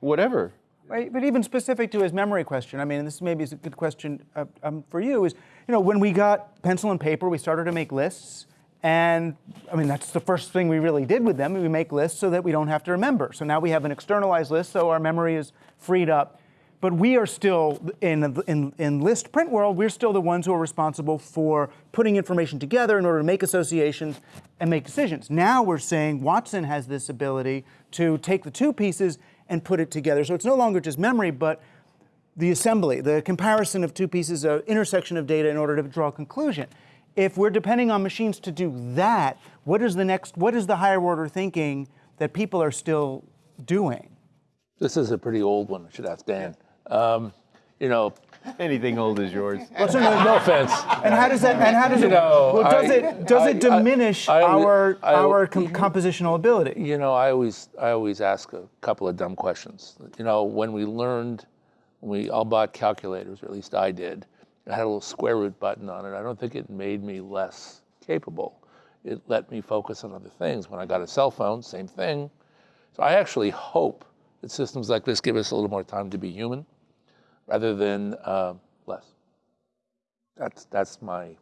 whatever. Right, but even specific to his memory question, I mean, this maybe is a good question uh, um, for you, is, you know, when we got pencil and paper, we started to make lists, and I mean, that's the first thing we really did with them. We make lists so that we don't have to remember. So now we have an externalized list, so our memory is freed up. But we are still, in, in, in list print world, we're still the ones who are responsible for putting information together in order to make associations and make decisions. Now we're saying Watson has this ability to take the two pieces and put it together. So it's no longer just memory, but the assembly, the comparison of two pieces of intersection of data in order to draw a conclusion. If we're depending on machines to do that, what is the next, what is the higher order thinking that people are still doing? This is a pretty old one, I should ask Dan. Um, you know, Anything old is yours. Well, no, no offense. And how does that? And how does you it? Know, well, does I, it does I, it diminish I, our our com compositional ability? You know, I always I always ask a couple of dumb questions. You know, when we learned, when we all bought calculators, or at least I did, it had a little square root button on it. I don't think it made me less capable. It let me focus on other things. When I got a cell phone, same thing. So I actually hope that systems like this give us a little more time to be human rather than uh, less. That's, that's my.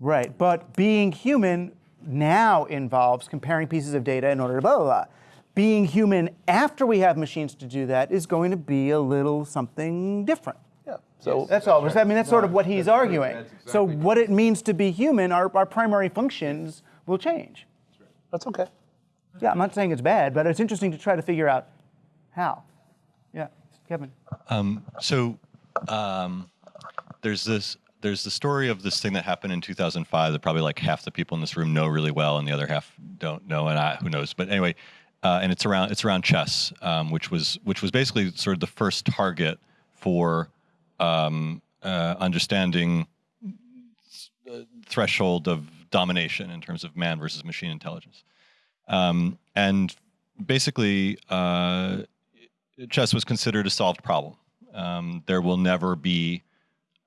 Right, but being human now involves comparing pieces of data in order to blah, blah, blah. Being human after we have machines to do that is going to be a little something different. Yeah. So that's all. I mean, that's sort of what he's arguing. Exactly so what it means to be human, our, our primary functions will change. That's okay. Yeah, I'm not saying it's bad, but it's interesting to try to figure out how. Kevin. Um, so um, there's this there's the story of this thing that happened in 2005 that probably like half the people in this room know really well and the other half don't know and I, who knows but anyway uh, and it's around it's around chess um, which was which was basically sort of the first target for um, uh, understanding uh, threshold of domination in terms of man versus machine intelligence um, and basically uh, chess was considered a solved problem. Um, there will never be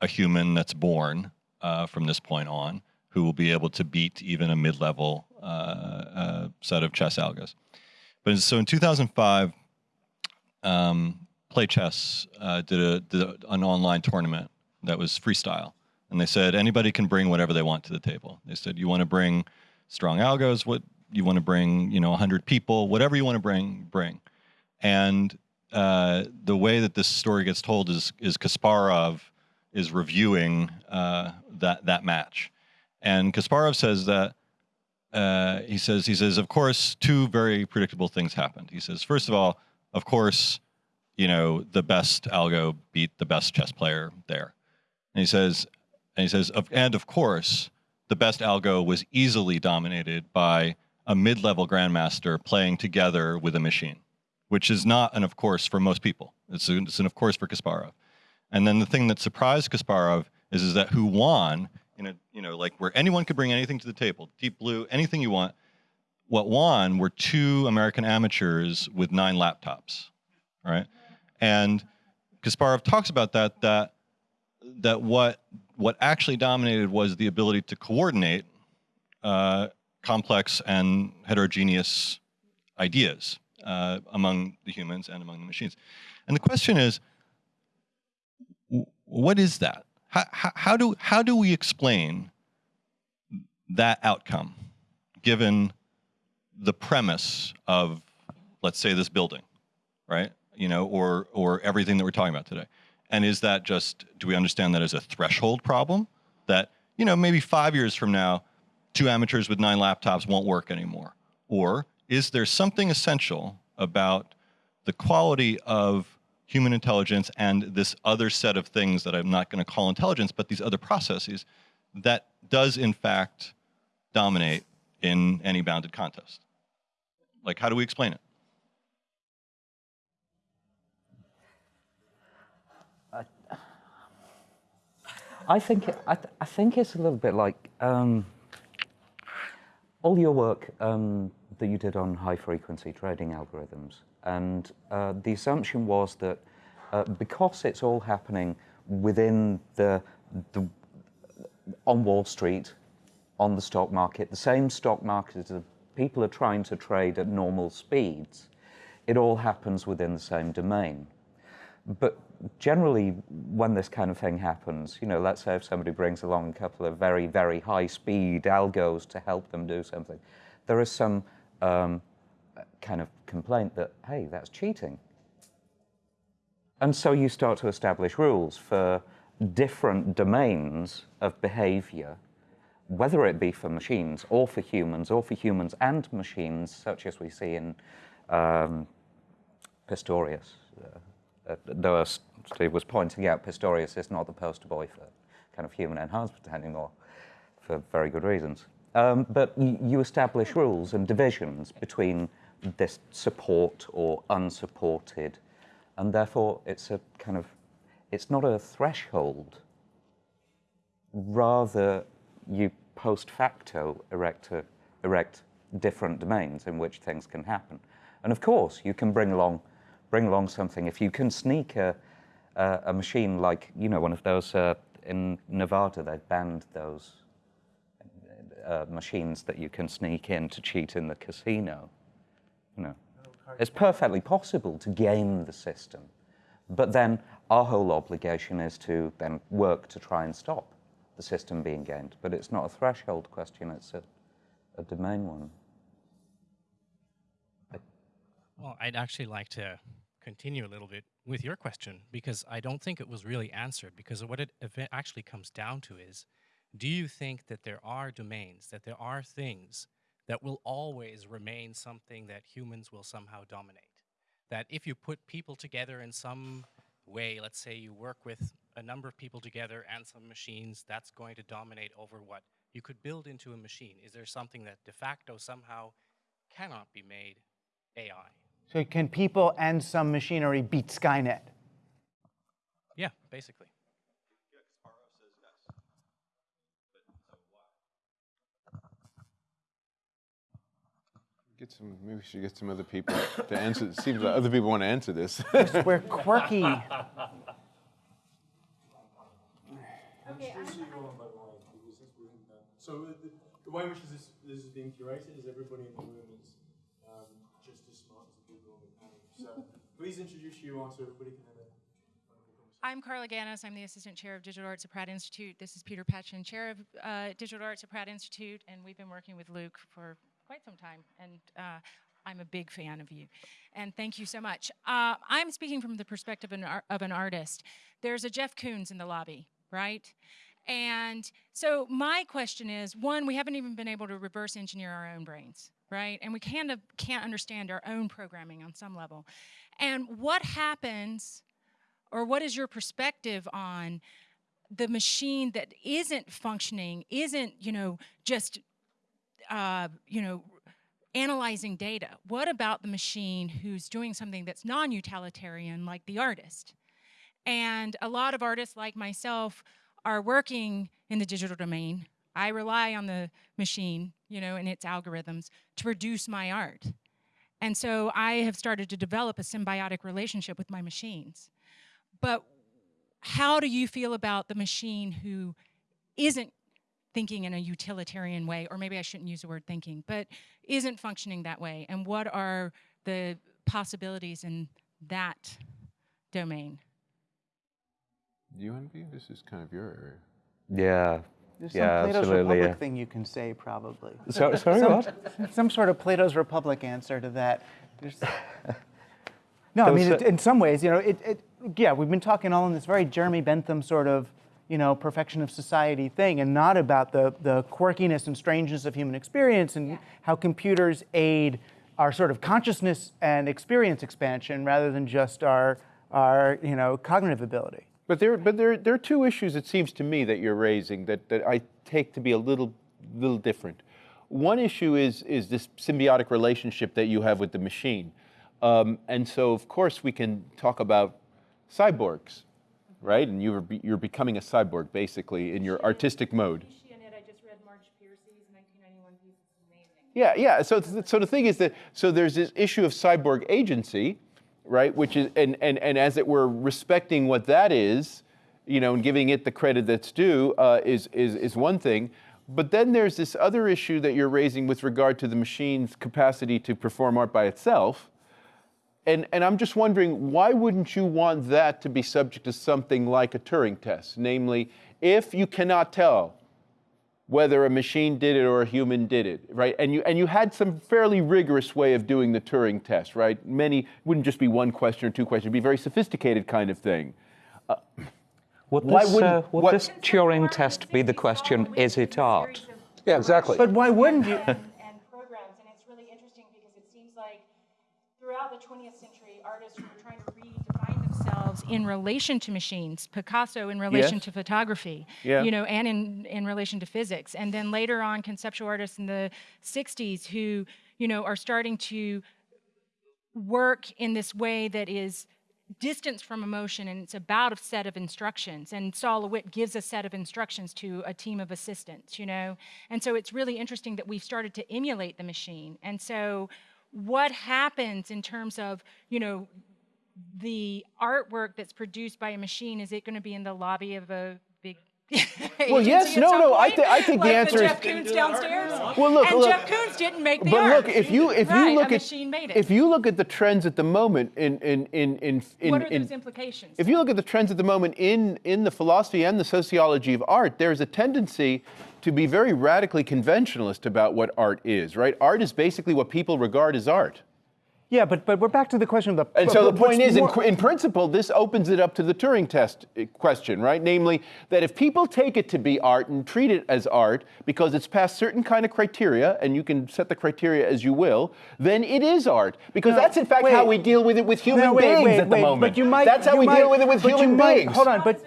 a human that's born uh, from this point on who will be able to beat even a mid-level uh, uh, set of chess algos. But so in 2005, um, Play Chess uh, did, a, did a, an online tournament that was freestyle. And they said anybody can bring whatever they want to the table. They said, you want to bring strong algos? What you want to bring, you know, 100 people, whatever you want to bring, bring. And uh, the way that this story gets told is is Kasparov is reviewing uh, that that match, and Kasparov says that uh, he says he says of course two very predictable things happened. He says first of all, of course, you know the best algo beat the best chess player there, and he says and he says of, and of course the best algo was easily dominated by a mid-level grandmaster playing together with a machine which is not an of course for most people. It's, a, it's an of course for Kasparov. And then the thing that surprised Kasparov is, is that who won in a, you know, like where anyone could bring anything to the table, deep blue, anything you want. What won were two American amateurs with nine laptops, right? And Kasparov talks about that, that, that what, what actually dominated was the ability to coordinate uh, complex and heterogeneous ideas uh, among the humans and among the machines. And the question is, what is that? How, how, how, do, how do we explain that outcome given the premise of, let's say, this building, right? You know, or, or everything that we're talking about today. And is that just, do we understand that as a threshold problem? That, you know, maybe five years from now, two amateurs with nine laptops won't work anymore? Or is there something essential about the quality of human intelligence and this other set of things that I'm not going to call intelligence, but these other processes that does in fact dominate in any bounded contest? Like, how do we explain it? I think I, th I, think it's a little bit like um, all your work um, that you did on high frequency trading algorithms. And uh, the assumption was that uh, because it's all happening within the, the, on Wall Street, on the stock market, the same stock market that people are trying to trade at normal speeds, it all happens within the same domain. But generally, when this kind of thing happens, you know, let's say if somebody brings along a couple of very, very high speed algos to help them do something, there is some um, kind of complaint that, hey, that's cheating. And so you start to establish rules for different domains of behavior, whether it be for machines or for humans or for humans and machines, such as we see in um, Pistorius. Uh, uh, though Steve was pointing out, Pistorius is not the poster boy for kind of human enhancement anymore, for very good reasons. Um, but you establish rules and divisions between this support or unsupported, and therefore it's a kind of, it's not a threshold. Rather, you post facto erect, a, erect different domains in which things can happen. And of course, you can bring along, bring along something. If you can sneak a, a, a machine like, you know, one of those uh, in Nevada, they've banned those uh, machines that you can sneak in to cheat in the casino. You know, it's perfectly possible to game the system, but then our whole obligation is to then work to try and stop the system being gamed. But it's not a threshold question; it's a, a domain one. Well, I'd actually like to continue a little bit with your question because I don't think it was really answered because what it actually comes down to is do you think that there are domains, that there are things that will always remain something that humans will somehow dominate? That if you put people together in some way, let's say you work with a number of people together and some machines, that's going to dominate over what you could build into a machine. Is there something that de facto somehow cannot be made AI? So can people and some machinery beat Skynet? Yeah, basically. Get some. Maybe we should get some other people to answer. It seems like other people want to answer this. We're quirky. Okay, So the, the way in which this, this is being curated is everybody in the room is um, just as smart as the people on the panel. So please introduce you all so everybody can have a I'm Carla Gannis. I'm the Assistant Chair of Digital Arts at Pratt Institute. This is Peter Patchen, Chair of uh, Digital Arts at Pratt Institute, and we've been working with Luke for quite some time, and uh, I'm a big fan of you. And thank you so much. Uh, I'm speaking from the perspective of an, ar- of an artist. There's a Jeff Koons in the lobby, right? And so my question is, one, we haven't even been able to reverse engineer our own brains, right? And we kind of can't understand our own programming on some level. And what happens, or what is your perspective on the machine that isn't functioning, isn't, you know, just, uh, you know, analyzing data? What about the machine who's doing something that's non utilitarian, like the artist? And a lot of artists like myself are working in the digital domain. I rely on the machine, you know, and its algorithms to produce my art. And so I have started to develop a symbiotic relationship with my machines. But how do you feel about the machine who isn't thinking in a utilitarian way, or maybe I shouldn't use the word thinking, but isn't functioning that way? And what are the possibilities in that domain? Do you want to be? This is kind of your area. Yeah. There's yeah, some Plato's absolutely. Republic yeah. thing you can say, probably. So- sorry, some, what? Some sort of Plato's Republic answer to that. There's, no, I mean, it, in some ways, you know, it, it, yeah, we've been talking all in this very Jeremy Bentham sort of, you know, perfection of society thing, and not about the, the quirkiness and strangeness of human experience and how computers aid our sort of consciousness and experience expansion rather than just our, our you know, cognitive ability. But there, but there, there are two issues it seems to me that you're raising that, that I take to be a little, little different. One issue is, is this symbiotic relationship that you have with the machine. Um, and so, of course, we can talk about cyborgs, right? And you're, be- you're becoming a cyborg, basically, in your artistic mode. Yeah, yeah. So, so the thing is that so there's this issue of cyborg agency, right? Which is and and and as it were, respecting what that is, you know, and giving it the credit that's due uh, is is is one thing. But then there's this other issue that you're raising with regard to the machine's capacity to perform art by itself. And, and I'm just wondering, why wouldn't you want that to be subject to something like a Turing test? Namely, if you cannot tell whether a machine did it or a human did it, right? And you and you had some fairly rigorous way of doing the Turing test, right? Many wouldn't just be one question or two questions; it'd be a very sophisticated kind of thing. Uh, Would why this, wouldn't uh, would what- this Turing test be the question, is it art? Yeah, exactly. But why wouldn't you? Themselves in relation to machines. Picasso in relation Yes. to photography, Yeah. you know, and in, in relation to physics. And then later on, conceptual artists in the 60s who, you know, are starting to work in this way that is distance from emotion and it's about a set of instructions and Sol LeWitt gives a set of instructions to a team of assistants you know and so it's really interesting that we've started to emulate the machine and so what happens in terms of you know the artwork that's produced by a machine is it going to be in the lobby of a big Well, yes, agency no, some no, I point? thi- I think the Like answer is- Jeff Koons downstairs. Well, look, and look- Jeff Koons didn't make the but art. look, if you if right, you look at made it. if you look at the trends at the moment in in in in, in, what are in those implications? If you look at the trends at the moment in, in the philosophy and the sociology of art, there's a tendency to be very radically conventionalist about what art is, right? Art is basically what people regard as art. Yeah, but but we're back to the question of the. And so the point is, in, more- qu- in principle, this opens it up to the Turing test uh, question, right? Namely, that if people take it to be art and treat it as art because it's passed certain kind of criteria, and you can set the criteria as you will, then it is art. Because No, that's in fact wait. how we deal with it with human No, wait, beings wait, at the wait, moment. But you might, that's how we might- deal with it with human might- beings. Hold on, but.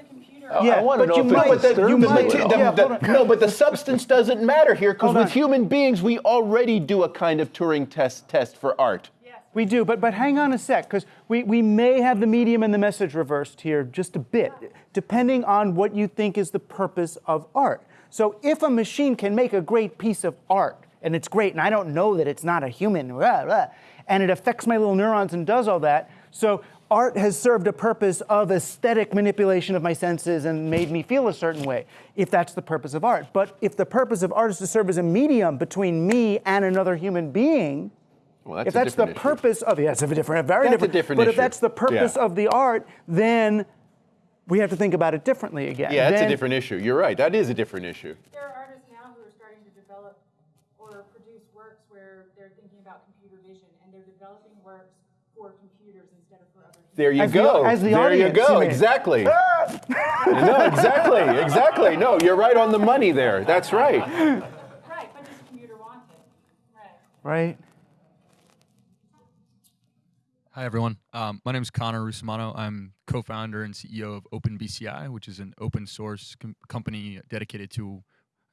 I Yeah, want to but know you if it might, disturbs you you might, at all. yeah, The- no, but the substance doesn't matter here because with on. human beings we already do a kind of Turing test test for art. We do, but but hang on a sec, because we, we may have the medium and the message reversed here just a bit, depending on what you think is the purpose of art. So if a machine can make a great piece of art, and it's great, and I don't know that it's not a human, blah, blah, and it affects my little neurons and does all that, so art has served a purpose of aesthetic manipulation of my senses and made me feel a certain way, if that's the purpose of art. But if the purpose of art is to serve as a medium between me and another human being, Well, that's if that's the different issue. purpose of yes, it's a different, very That's a different. different but if that's the purpose Yeah. of the art, then we have to think about it differently again. Yeah, that's Then- a different issue. You're right. That is a different issue. There are artists now who are starting to develop or produce works where where they're thinking about computer vision and they're developing works for computers instead of for other humans. There you As the- go. as the there you go. you mean. Exactly. Ah! no, exactly. Exactly. No, you're right on the money there. That's right. Right, but does the computer want it? Right. Right? Hi, everyone. Um, my name is Conor Russomanno. I'm co-founder and CEO of OpenBCI, which is an open source com- company dedicated to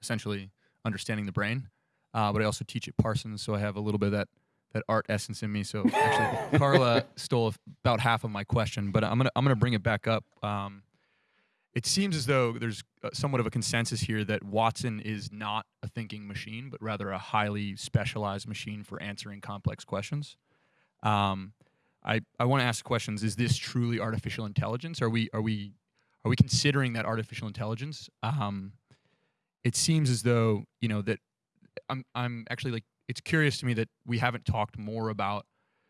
essentially understanding the brain. Uh, but I also teach at Parsons, so I have a little bit of that that art essence in me. So actually, Carla stole about half of my question, but I'm gonna I'm gonna bring it back up. Um, it seems as though there's uh, somewhat of a consensus here that Watson is not a thinking machine, but rather a highly specialized machine for answering complex questions. Um, I, I want to ask questions. Is this truly artificial intelligence? Are we are we are we considering that artificial intelligence? Um, it seems as though you know that I'm I'm actually like it's curious to me that we haven't talked more about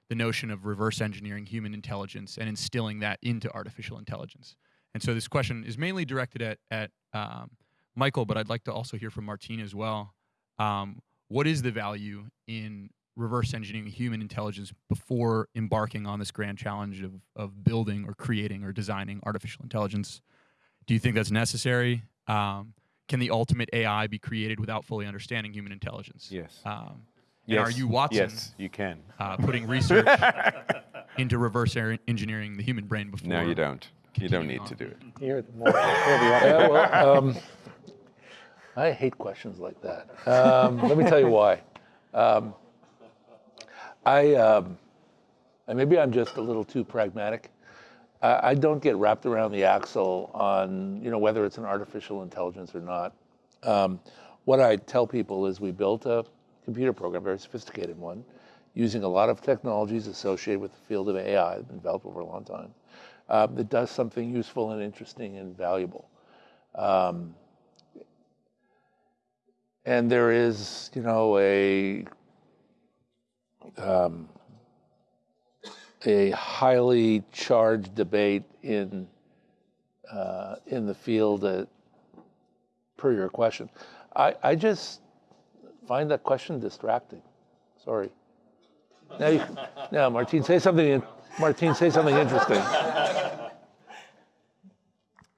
the notion of reverse engineering human intelligence and instilling that into artificial intelligence. And so this question is mainly directed at at um, Michael, but I'd like to also hear from Martine as well. Um, what is the value in reverse engineering human intelligence before embarking on this grand challenge of, of building or creating or designing artificial intelligence? Do you think that's necessary? Um, can the ultimate AI be created without fully understanding human intelligence? Yes. Um, and are you Watson? Yes, you can. Uh, putting research into reverse er- engineering the human brain before. No, you don't. You don't need continuing to do it. You're the more, Yeah, well, um, I hate questions like that. Um, let me tell you why. Um, I, um, and maybe I'm just a little too pragmatic. I, I don't get wrapped around the axle on, you know, whether it's an artificial intelligence or not. Um, what I tell people is we built a computer program, very sophisticated one, using a lot of technologies associated with the field of AI, been developed over a long time, uh, that does something useful and interesting and valuable. Um, and there is, you know, a um, a highly charged debate in uh, in the field that, per your question. I, I just find that question distracting. Sorry. Now, you, now, Martine, say something. in- Martine, say something interesting.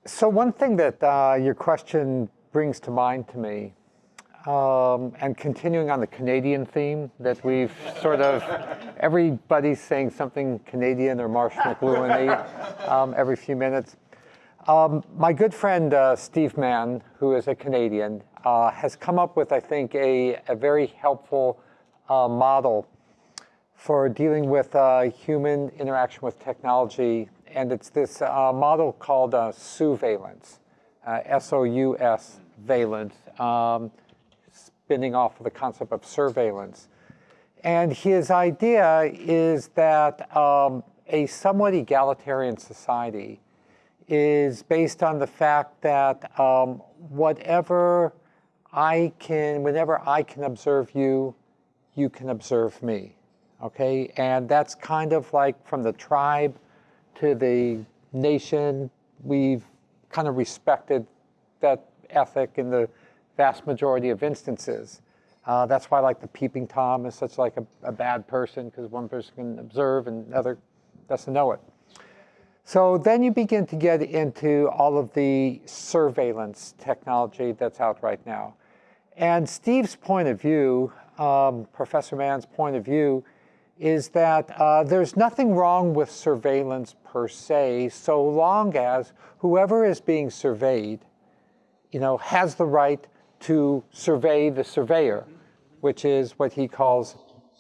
So one thing that uh, your question brings to mind to me, um, and continuing on the Canadian theme that we've sort of, everybody's saying something Canadian or Marsh McLuhan um, every few minutes. Um, my good friend uh, Steve Mann, who is a Canadian, uh, has come up with, I think, a, a very helpful uh, model for dealing with uh, human interaction with technology. And it's this uh, model called uh, sousveillance, uh, S-O-U-S valence, um, spinning off of the concept of surveillance. And his idea is that um, a somewhat egalitarian society is based on the fact that um, whatever I can, whenever I can observe you, you can observe me. Okay, and that's kind of like from the tribe to the nation. We've kind of respected that ethic in the vast majority of instances. Uh, that's why, like the peeping tom is such like a, a bad person because one person can observe and another doesn't know it. So then you begin to get into all of the surveillance technology that's out right now. And Steve's point of view, um, Professor Mann's point of view, is that uh, there's nothing wrong with surveillance per se, so long as whoever is being surveyed, you know, has the right to survey the surveyor, which is what he calls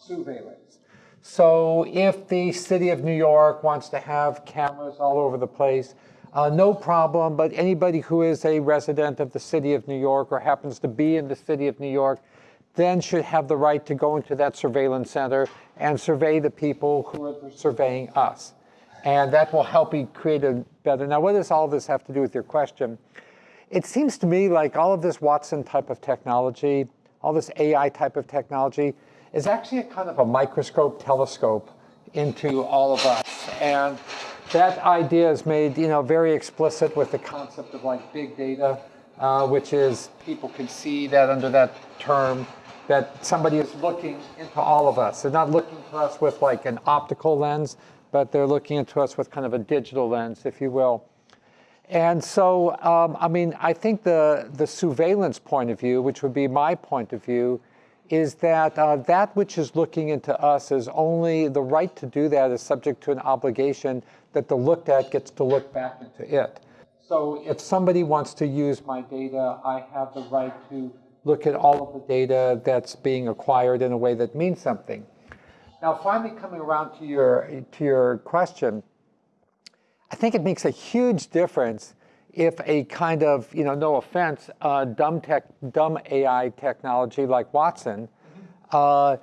sousveillance. So if the city of New York wants to have cameras all over the place, uh, no problem, but anybody who is a resident of the city of New York or happens to be in the city of New York then should have the right to go into that surveillance center and survey the people who are surveying us. And that will help you create a better. Now, what does all this have to do with your question? It seems to me like all of this Watson type of technology, all this AI type of technology, is actually a kind of a microscope telescope into all of us. And that idea is made, you know, very explicit with the concept of like big data, uh, which is people can see that under that term that somebody is looking into all of us. They're not looking to us with like an optical lens, but they're looking into us with kind of a digital lens, if you will. And so, um, I mean, I think the, the sousveillance point of view, which would be my point of view, is that uh, that which is looking into us is only the right to do that is subject to an obligation that the looked at gets to look back into it. So if somebody wants to use my data, I have the right to look at all of the data that's being acquired in a way that means something. Now, finally coming around to your, to your question, I think it makes a huge difference if a kind of, you know, no offense, uh, dumb tech, dumb AI technology like Watson uh,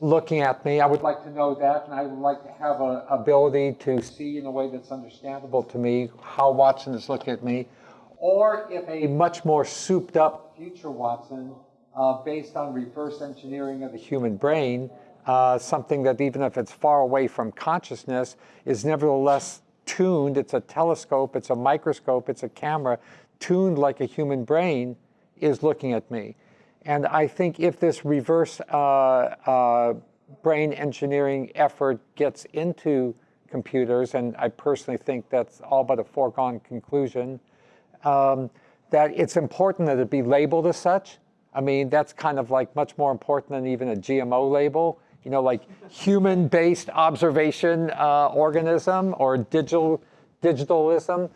looking at me, I would like to know that, and I would like to have an ability to see in a way that's understandable to me how Watson is looking at me. Or if a much more souped up future Watson, uh, based on reverse engineering of the human brain, uh, something that even if it's far away from consciousness, is nevertheless tuned, it's a telescope, it's a microscope, it's a camera, tuned like a human brain, is looking at me. And I think if this reverse uh, uh, brain engineering effort gets into computers, and I personally think that's all but a foregone conclusion, um, that it's important that it be labeled as such. I mean, that's kind of like much more important than even a GMO label you know, like human-based observation uh, organism or digital digitalism,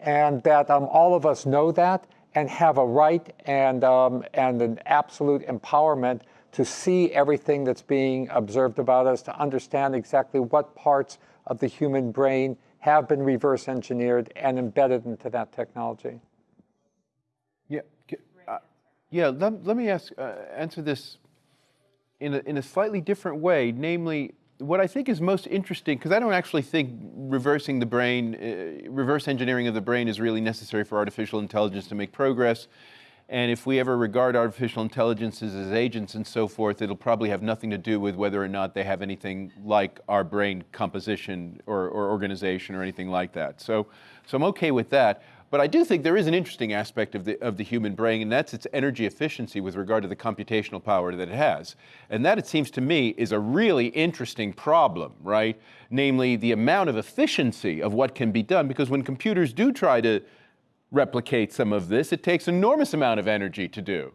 and that um, all of us know that and have a right and um, and an absolute empowerment to see everything that's being observed about us, to understand exactly what parts of the human brain have been reverse engineered and embedded into that technology. Yeah, uh, yeah. Let, let me ask, uh, answer this in a, in a slightly different way, namely, what I think is most interesting, because I don't actually think reversing the brain, uh, reverse engineering of the brain is really necessary for artificial intelligence to make progress. And if we ever regard artificial intelligences as agents and so forth, it'll probably have nothing to do with whether or not they have anything like our brain composition or, or organization or anything like that. So, so I'm okay with that. But I do think there is an interesting aspect of the, of the human brain, and that's its energy efficiency with regard to the computational power that it has. And that, it seems to me, is a really interesting problem, right? Namely, the amount of efficiency of what can be done, because when computers do try to replicate some of this, it takes enormous amount of energy to do,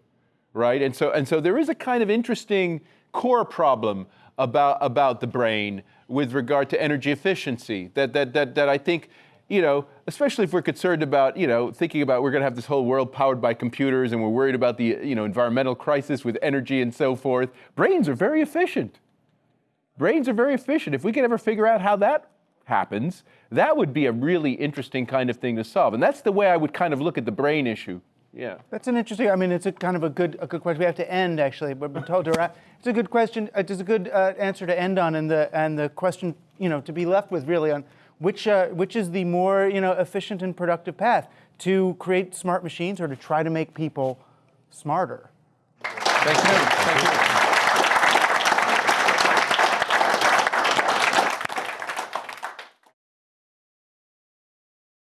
right? And so, and so there is a kind of interesting core problem about, about the brain with regard to energy efficiency that, that, that, that I think you know, especially if we're concerned about, you know, thinking about we're going to have this whole world powered by computers and we're worried about the, you know, environmental crisis with energy and so forth. Brains are very efficient. Brains are very efficient. If we could ever figure out how that happens, that would be a really interesting kind of thing to solve. And that's the way I would kind of look at the brain issue. Yeah. That's an interesting, I mean, it's a kind of a good, a good question. We have to end, actually, but we're told to wrap. It's a good question. It's a good uh, answer to end on and the, and the question, you know, to be left with really on which, uh, which is the more you know, efficient and productive path to create smart machines or to try to make people smarter? Thank you. Thank you.